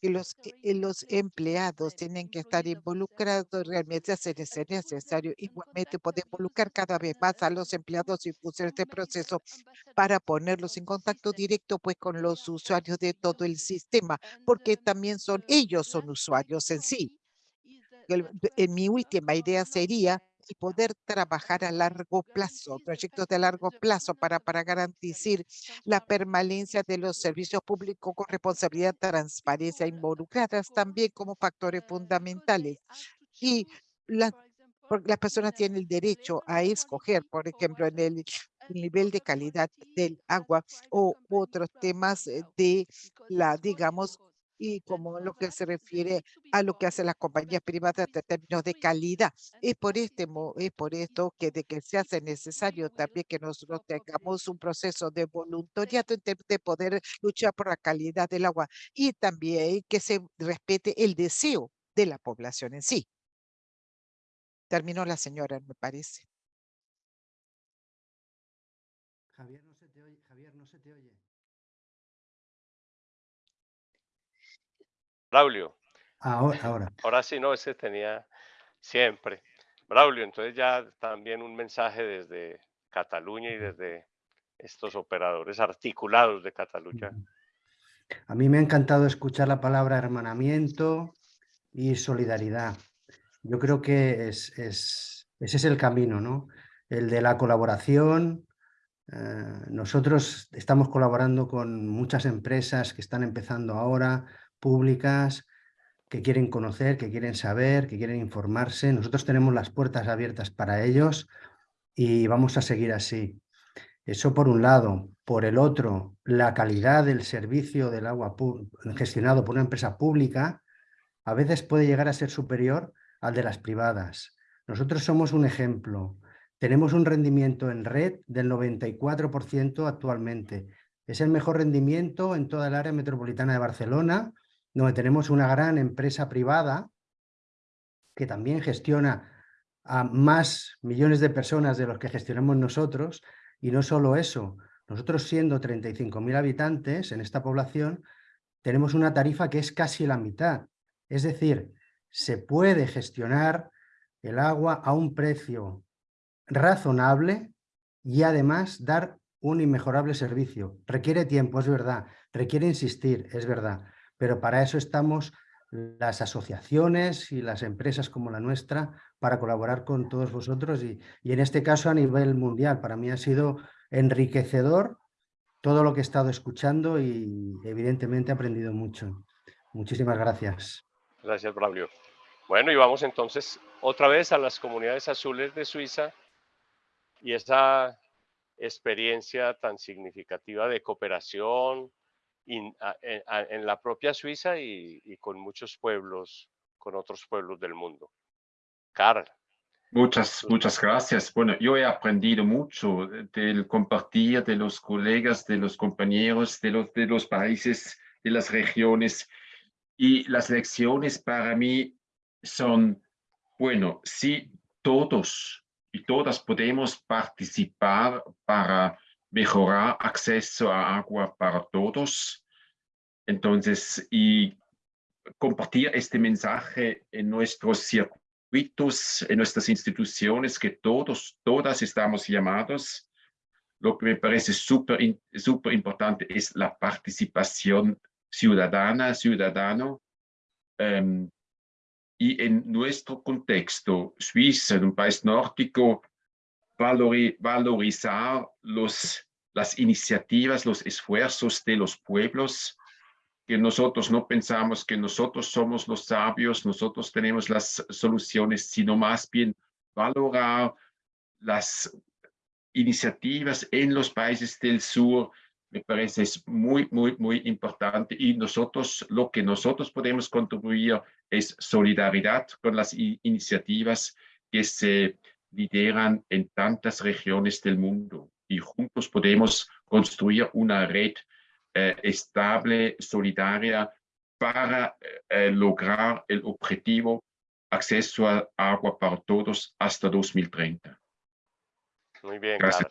que los, eh, los empleados tienen que estar involucrados, realmente les es necesario igualmente poder involucrar cada vez más a los empleados y impulsar este proceso para ponerlos en contacto directo pues con los usuarios de todo el sistema, porque también son ellos son usuarios en sí en mi última idea sería poder trabajar a largo plazo, proyectos de largo plazo para, garantizar la permanencia de los servicios públicos con responsabilidad, transparencia involucradas también como factores fundamentales. Y las personas tienen el derecho a escoger, por ejemplo, en el el nivel de calidad del agua o otros temas eh, de la, digamos, y como lo que se refiere a lo que hacen las compañías privadas en términos de calidad. Es por, este, es por esto que de que se hace necesario también que nosotros tengamos un proceso de voluntariado en términos de poder luchar por la calidad del agua y también que se respete el deseo de la población en sí. Terminó la señora, me parece. Javier, no se te oye. Javier, no se te oye. Braulio, Ahora, ahora. ahora sí, no, ese tenía siempre. Braulio, entonces ya también un mensaje desde Cataluña y desde estos operadores articulados de Cataluña. A mí me ha encantado escuchar la palabra hermanamiento y solidaridad. Yo creo que es, es- ese es el camino, ¿no? El de la colaboración. Eh, nosotros estamos colaborando con muchas empresas que están empezando ahora, públicas, que quieren conocer, que quieren saber, que quieren informarse. Nosotros tenemos las puertas abiertas para ellos y vamos a seguir así. Eso por un lado. Por el otro, la calidad del servicio del agua gestionado por una empresa pública a veces puede llegar a ser superior al de las privadas. Nosotros somos un ejemplo. Tenemos un rendimiento en red del 94% actualmente. Es el mejor rendimiento en toda el área metropolitana de Barcelona, donde tenemos una gran empresa privada que también gestiona a más millones de personas de los que gestionamos nosotros. Y no solo eso, nosotros siendo 35.000 habitantes en esta población, tenemos una tarifa que es casi la mitad. Es decir, se puede gestionar el agua a un precio razonable y además dar un inmejorable servicio. Requiere tiempo, es verdad, requiere insistir, es verdad, pero para eso estamos las asociaciones y las empresas como la nuestra para colaborar con todos vosotros y, en este caso a nivel mundial. Para mí ha sido enriquecedor todo lo que he estado escuchando y evidentemente he aprendido mucho. Muchísimas gracias. Gracias, Braulio. Bueno, y vamos entonces otra vez a las comunidades azules de Suiza y esa experiencia tan significativa de cooperación in- a- en, a- en la propia Suiza y, y con muchos pueblos, con otros pueblos del mundo. Carl, Muchas, muchas gracias. Bueno, yo he aprendido mucho del compartir de los colegas, de los compañeros, de los, de los países, de las regiones. Y las lecciones para mí son, bueno, si todos y todas podemos participar para mejorar acceso a agua para todos, entonces, y compartir este mensaje en nuestros circuitos, en nuestras instituciones, que todos, todas estamos llamados. Lo que me parece súper súper importante es la participación ciudadana, ciudadano. em, y en nuestro contexto, Suiza, en un país nórdico, valorizar los, las iniciativas, los esfuerzos de los pueblos que nosotros no pensamos que nosotros somos los sabios, nosotros tenemos las soluciones, sino más bien valorar las iniciativas en los países del sur, me parece es muy, muy, muy importante y nosotros, lo que nosotros podemos contribuir es solidaridad con las iniciativas que se lideran en tantas regiones del mundo y juntos podemos construir una red eh, estable, solidaria para eh, lograr el objetivo acceso a agua para todos hasta 2030. Muy bien, Gracias.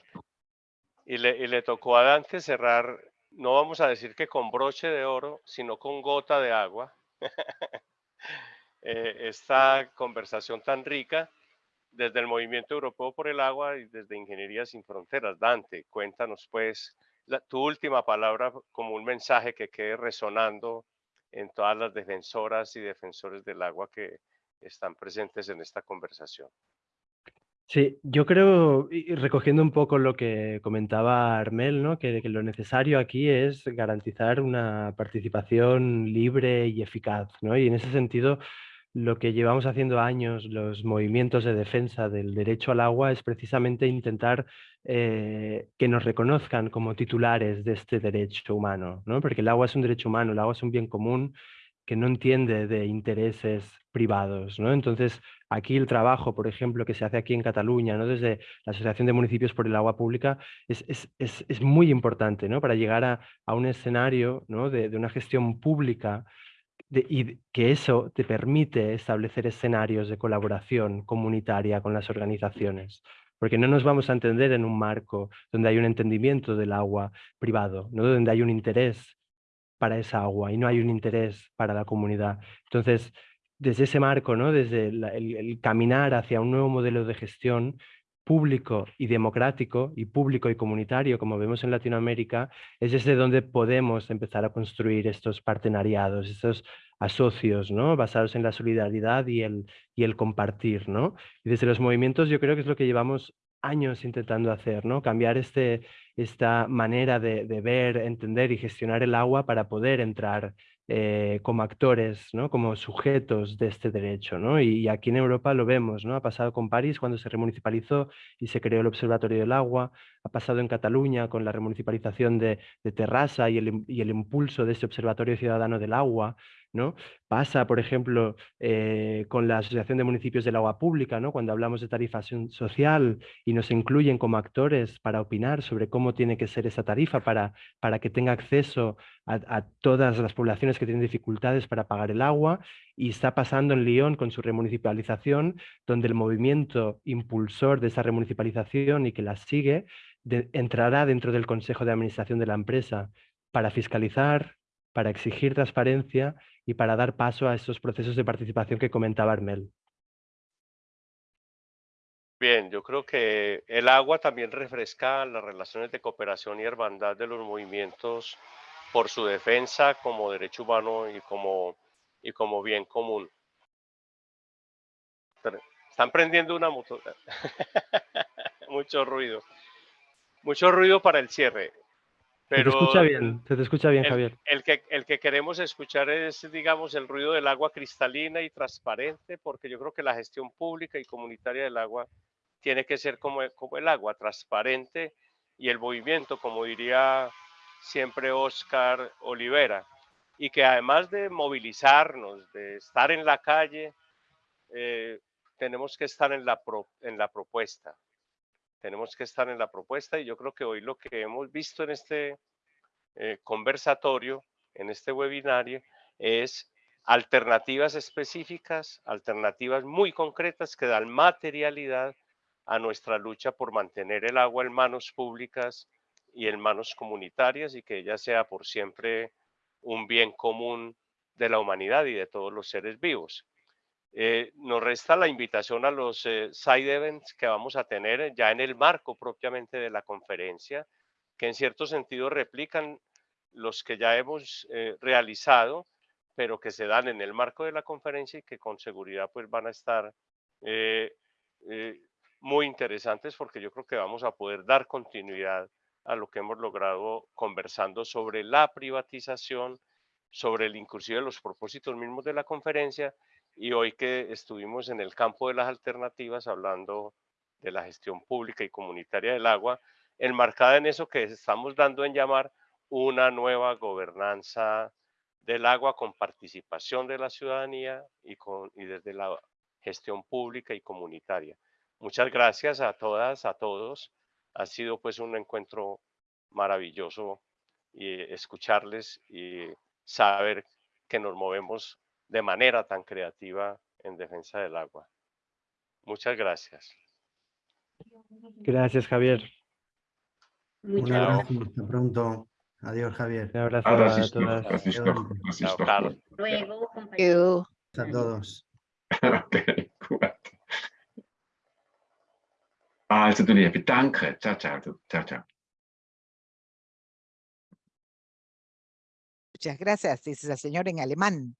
Y le, y le tocó a Dante cerrar, no vamos a decir que con broche de oro, sino con gota de agua. Eh, esta conversación tan rica desde el Movimiento Europeo por el Agua y desde Ingeniería Sin Fronteras. Dante, cuéntanos pues tu última palabra como un mensaje que quede resonando en todas las defensoras y defensores del agua que están presentes en esta conversación. Sí, yo creo, recogiendo un poco lo que comentaba Armel, ¿no? que, que lo necesario aquí es garantizar una participación libre y eficaz. ¿no? Y en ese sentido, lo que llevamos haciendo años, los movimientos de defensa del derecho al agua, es precisamente intentar eh, que nos reconozcan como titulares de este derecho humano, ¿no? porque el agua es un derecho humano, el agua es un bien común que no entiende de intereses privados. ¿no? Entonces, aquí el trabajo, por ejemplo, que se hace aquí en Cataluña, ¿no? desde la Asociación de Municipios por el Agua Pública, es, es, es, es muy importante ¿no? para llegar a, a un escenario ¿no? de, de, una gestión pública y que eso te permite establecer escenarios de colaboración comunitaria con las organizaciones porque no nos vamos a entender en un marco donde hay un entendimiento del agua privado, ¿no? donde hay un interés para esa agua y no hay un interés para la comunidad. Entonces, desde ese marco, ¿no? desde el, caminar hacia un nuevo modelo de gestión público y democrático y público y comunitario, como vemos en Latinoamérica, es desde donde podemos empezar a construir estos partenariados, estos asocios, ¿no? basados en la solidaridad y el, y el compartir. ¿no? Y desde los movimientos yo creo que es lo que llevamos años intentando hacer, ¿no? Cambiar este, esta manera de, ver, entender y gestionar el agua para poder entrar eh, como actores, ¿no? como sujetos de este derecho. ¿no? Y, aquí en Europa lo vemos, ¿no? ha pasado con París cuando se remunicipalizó y se creó el Observatorio del Agua, ha pasado en Cataluña con la remunicipalización de, Terrassa y el, y el impulso de este Observatorio Ciudadano del Agua, ¿no? Pasa, por ejemplo, eh, con la Asociación de Municipios del Agua Pública, ¿no? cuando hablamos de tarifación social y nos incluyen como actores para opinar sobre cómo tiene que ser esa tarifa para, para que tenga acceso a, todas las poblaciones que tienen dificultades para pagar el agua. Y está pasando en Lyon con su remunicipalización, donde el movimiento impulsor de esa remunicipalización y que la sigue entrará dentro del Consejo de Administración de la empresa para fiscalizar, para exigir transparencia y para dar paso a esos procesos de participación que comentaba Armel. Bien, yo creo que el agua también refresca las relaciones de cooperación y hermandad de los movimientos por su defensa como derecho humano y como, y como bien común. Están prendiendo una moto. Mucho ruido. Mucho ruido para el cierre. Pero se te escucha bien, se te escucha bien, Javier. El que, el que queremos escuchar es, digamos, el ruido del agua cristalina y transparente, porque yo creo que la gestión pública y comunitaria del agua tiene que ser como, como el agua, transparente y el movimiento, como diría siempre Oscar Olivera, y que además de movilizarnos, de estar en la calle, eh, tenemos que estar en la, en la propuesta, tenemos que estar en la propuesta y yo creo que hoy lo que hemos visto en este eh, conversatorio, en este webinario, es alternativas específicas, alternativas muy concretas que dan materialidad a nuestra lucha por mantener el agua en manos públicas y en manos comunitarias y que ella sea por siempre un bien común de la humanidad y de todos los seres vivos. Eh, nos resta la invitación a los eh, side events que vamos a tener ya en el marco propiamente de la conferencia, que en cierto sentido replican los que ya hemos eh, realizado, pero que se dan en el marco de la conferencia y que con seguridad pues van a estar muy interesantes porque yo creo que vamos a poder dar continuidad a lo que hemos logrado conversando sobre la privatización sobre el inclusive los propósitos mismos de la conferencia y hoy que estuvimos en el campo de las alternativas hablando de la gestión pública y comunitaria del agua, enmarcada en eso que estamos dando en llamar una nueva gobernanza del agua con participación de la ciudadanía y, con, y desde la gestión pública y comunitaria. Muchas gracias a todas, a todos. Ha sido pues un encuentro maravilloso y escucharles y saber que nos movemos de manera tan creativa en defensa del agua. Muchas gracias. Gracias, Javier. Un Muchas abrazo, gracias. hasta pronto. Adiós, Javier. Un abrazo Ah, a todas. doch, das Chao. Luego, you. A todos. Okay, gut. Also, du liebe, danke. Ciao. Ciao, ciao. Muchas gracias, dice el señor en alemán.